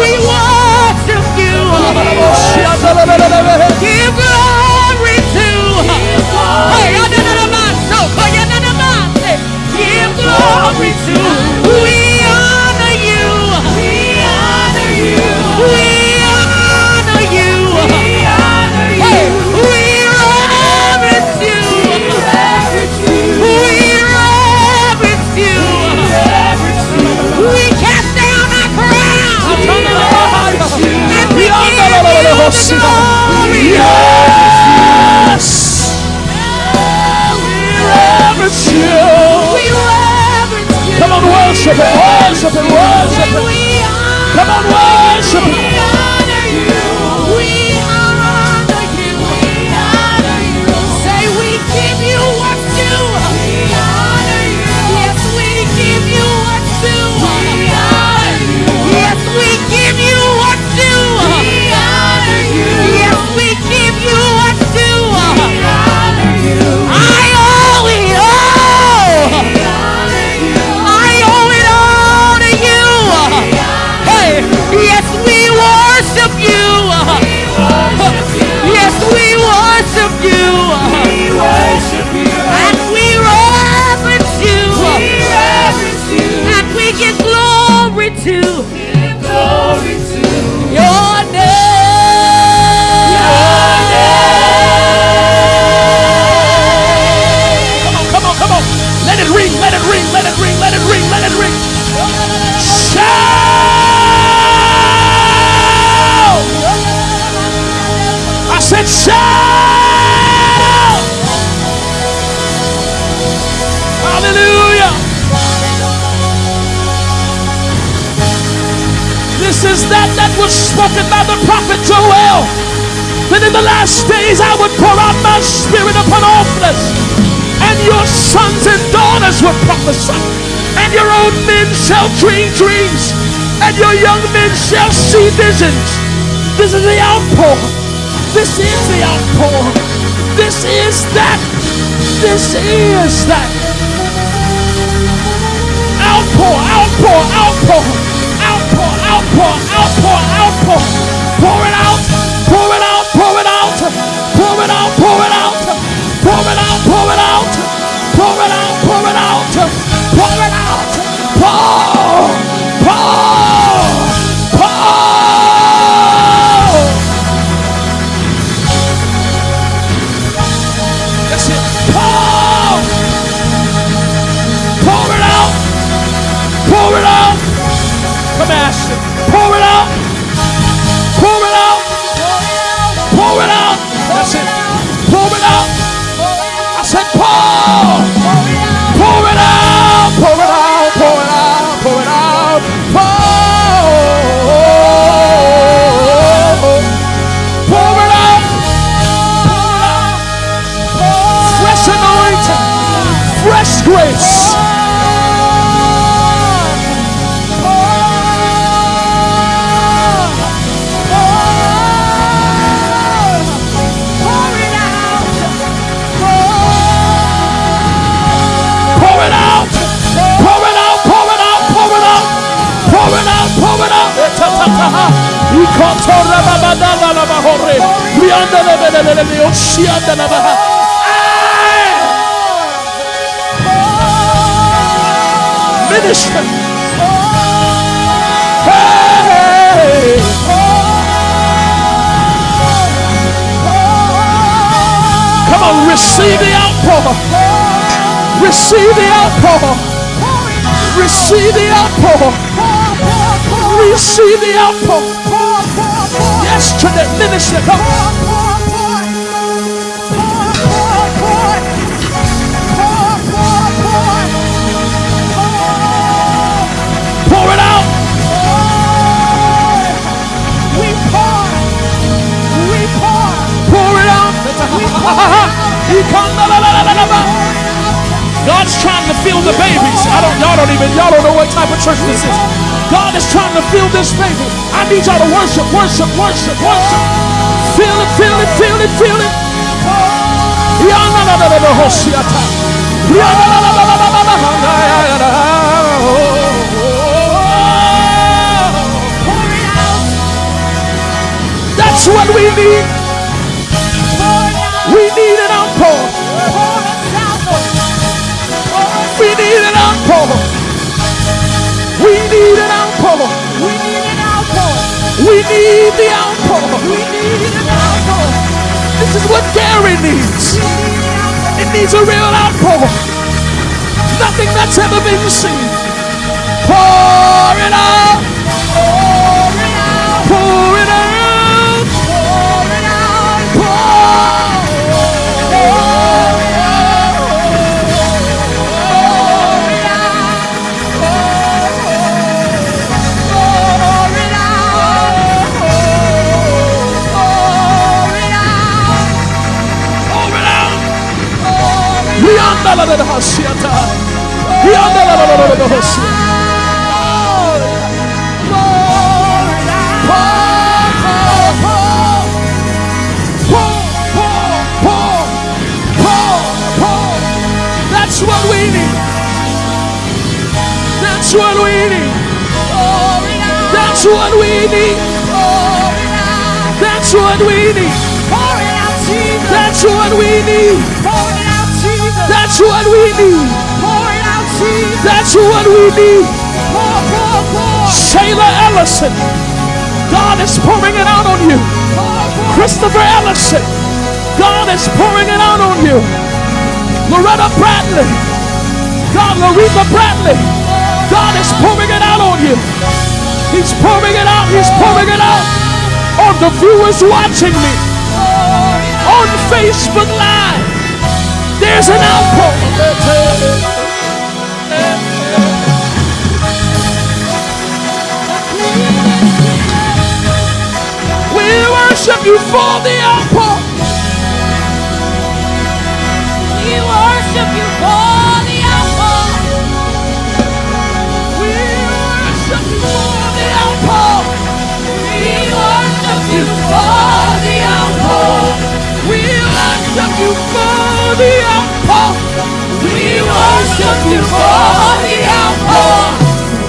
We worship you. Yes. You. We you. Come on, worship Him, worship Him, worship. We honor Come on, worship is that that was spoken by the prophet Joel. That in the last days I would pour out my spirit upon all flesh and your sons and daughters will prophesy, and your old men shall dream dreams, and your young men shall see visions. This is the outpour. This is the outpour. This is that. This is that. Outpour, outpour, outpour, outpour. Pour it out, pour it out, pour it out, pour it out, pour it out, pour it out, pour it out, pour it out, pour it out, pour it out, pour, pour, grace. Pour it out, pour it out, pour it out, pour it out, pour it out, pour it out. Hey! Minister. Hey! Come on, receive the outpour. Receive the outpour. Receive the outpour. Receive the outpour. Yes, to the minister. Come. God's trying to fill the babies. I don't, y'all don't even, y'all don't know what type of church this is. God is trying to fill this baby. I need y'all to worship, worship, worship, worship. Feel it, feel it, feel it, feel it. Yana la la la need the outpour. We need an outpour. This is what Gary needs. It needs a real outpour. Nothing that's ever been seen. Pour it out. Pour it out. Pour That's what we need. That's what we need. That's what we need. That's what we need. That's what we need. That's what we need. That's what we need. Shayla Ellison. God is pouring it out on you. Christopher Ellison. God is pouring it out on you. Loretta Bradley. God, Loretta Bradley. God is pouring it out on you. He's pouring it out. He's pouring it out on the viewers watching me on Facebook Live. There's an outpour. We worship you for the outpour. You for the outpour. We worship you for the outpour.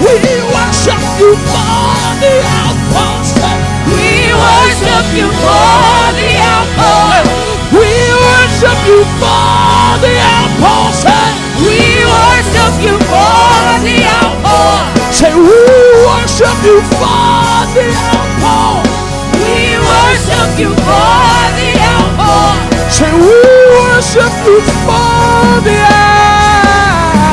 We worship you for the outpour. We worship you for the outpour. We worship you for the outpour. We worship you for the outpour. Say we worship you for the outpour. We worship you for. Say we worship you for the outpour.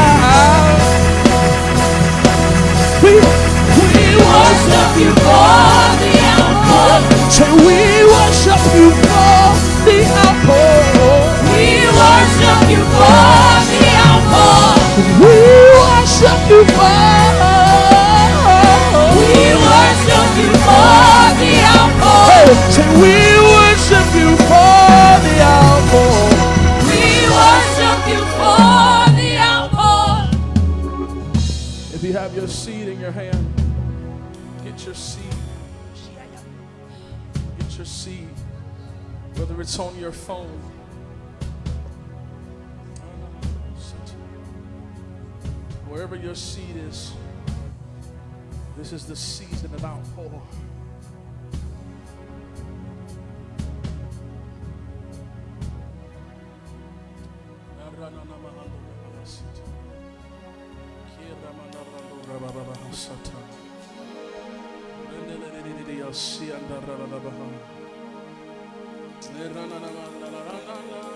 We, we Worship you for the outpour. say we worship you for the outpour. We worship you for the outpour. We worship you for. We worship you for the outpour. Hey, say we It's on your phone. Wherever your seat is, this is the season of outpour. Thank you.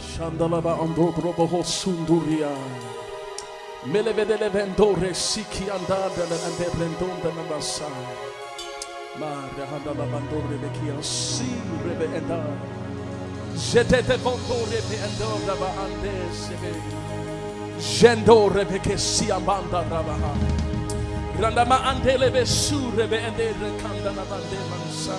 Shandalaba ando grobo sunduria. Melevedele vendore siki andada na ande rendonda na basa. Mare handala bandore bekia si rebe enda. Jetete vondore be endo raba ande sebe. Jendo rebe ke si amanda rabaha. Andele be ende rekanda na bande mansa.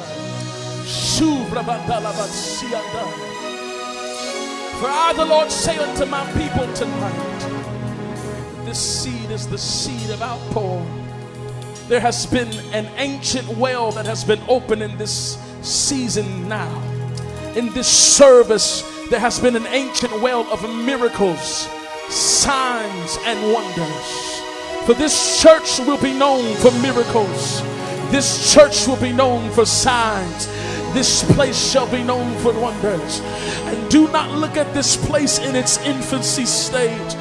For I, the Lord, say unto my people tonight, this seed is the seed of outpour. There has been an ancient well that has been open in this season now. In this service, there has been an ancient well of miracles, signs, and wonders. For this church will be known for miracles. This church will be known for signs. This place shall be known for wonders. And do not look at this place in its infancy stage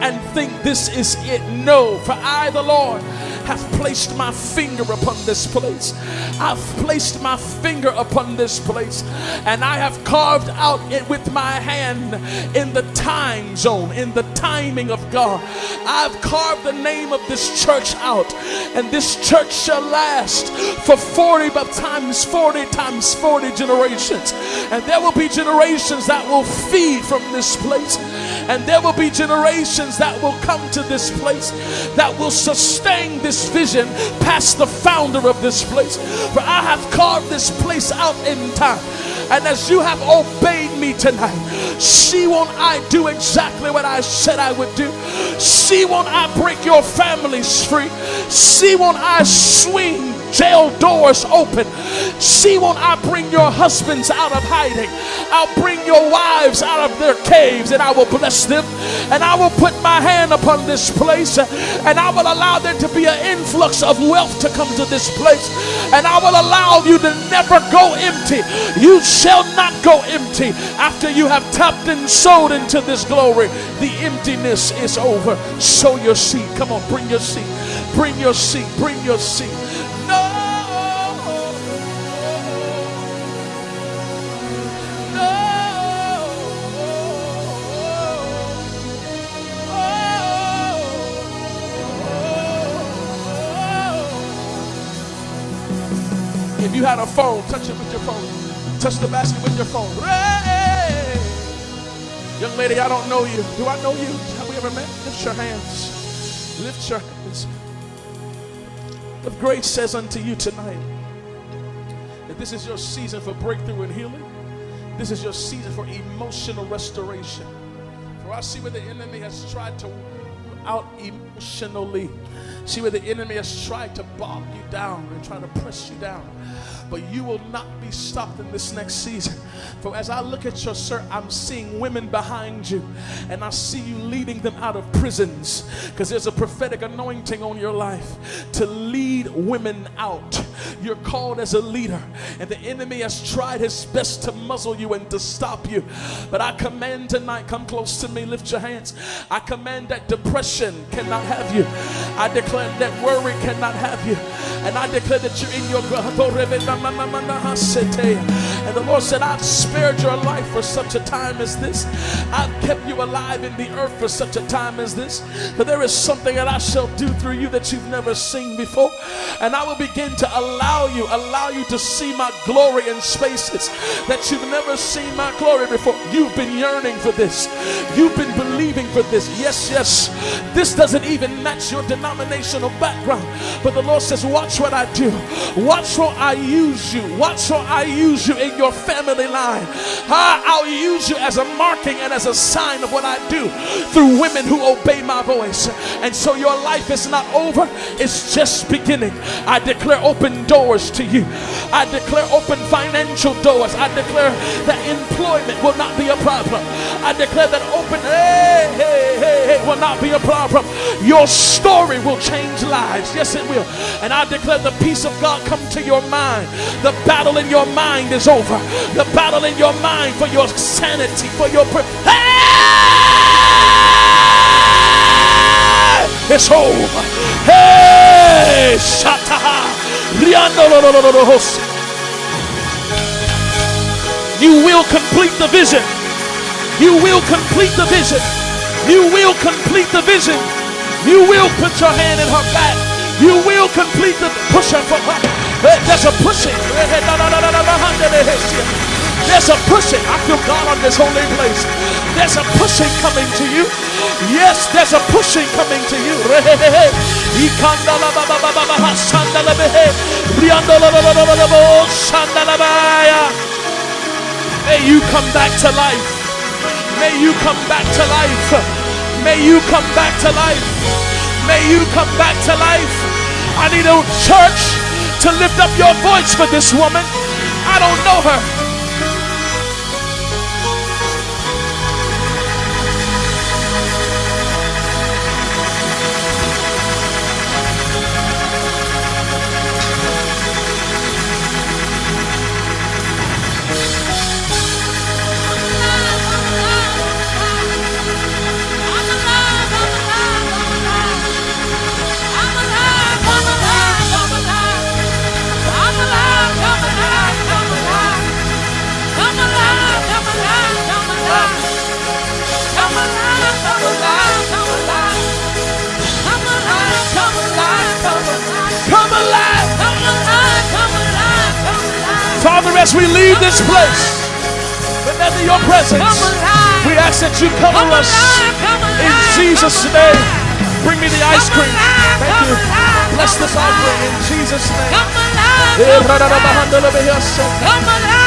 and think this is it. No, for I, the Lord, have placed my finger upon this place. I've placed my finger upon this place, and I have carved out it with my hand in the time zone, in the timing of God. I've carved the name of this church out, and this church shall last for 40 times 40 times 40 generations. And there will be generations that will feed from this place, and there will be generations that will come to this place that will sustain this vision past the founder of this place. For I have carved this place out in time. And as you have obeyed me tonight, see won't I do exactly what I said I would do. See won't I break your families free. See won't I swing jail doors open. See, won't I bring your husbands out of hiding? I'll bring your wives out of their caves and I will bless them. And I will put my hand upon this place and I will allow there to be an influx of wealth to come to this place. And I will allow you to never go empty. You shall not go empty after you have tapped and sowed into this glory. The emptiness is over. Sow your seed. Come on, bring your seed. Bring your seed. Bring your seed. You had a phone, touch it with your phone. Touch the basket with your phone. Hey! Young lady, I don't know you. Do I know you? Have we ever met? Lift your hands. Lift your hands. If grace says unto you tonight that this is your season for breakthrough and healing, this is your season for emotional restoration. For I see where the enemy has tried to out emotionally. See where the enemy has tried to bog you down and try to press you down but you will not be stopped in this next season. For as I look at your sir, I'm seeing women behind you, and I see you leading them out of prisons because there's a prophetic anointing on your life to lead women out. You're called as a leader, and the enemy has tried his best to muzzle you and to stop you. But I command tonight, come close to me, lift your hands. I command that depression cannot have you. I declare that worry cannot have you. And I declare that you're in your Ramamamana Hasetea and the Lord said, I've spared your life for such a time as this. I've kept you alive in the earth for such a time as this. But there is something that I shall do through you that you've never seen before. And I will begin to allow you, allow you to see my glory in spaces that you've never seen my glory before. You've been yearning for this. You've been believing for this. Yes, yes. This doesn't even match your denominational background. But the Lord says, watch what I do. Watch what I use you. Watch how I use you in your family line. I'll use you as a marking and as a sign of what I do through women who obey my voice. And so your life is not over, it's just beginning. I declare open doors to you. I declare open financial doors. I declare that employment will not be a problem. I declare that open hey, hey, hey, hey will not be a problem. Your story will change lives. Yes, it will. And I declare the peace of God come to your mind. The battle in your mind is over. The battle in your mind for your sanity, for your. Pre- hey! It's over. Hey! Shataha. You will complete the vision. You will complete the vision. You will complete the vision. You will put your hand in her back. You will complete the from her. There's a pushing. There's a pushing. I feel God on this holy place. There's a pushing coming to you. Yes, there's a pushing coming to you. [LAUGHS] May you come back to life. May you come back to life. May you come back to life. May you come back to life. I need a church to lift up your voice for this woman. I don't know her. As we leave this place, but never your presence, we ask that you cover us in Jesus' name. Bring me the ice cream. Thank you. Bless this offering in Jesus' name. Come eh, alive.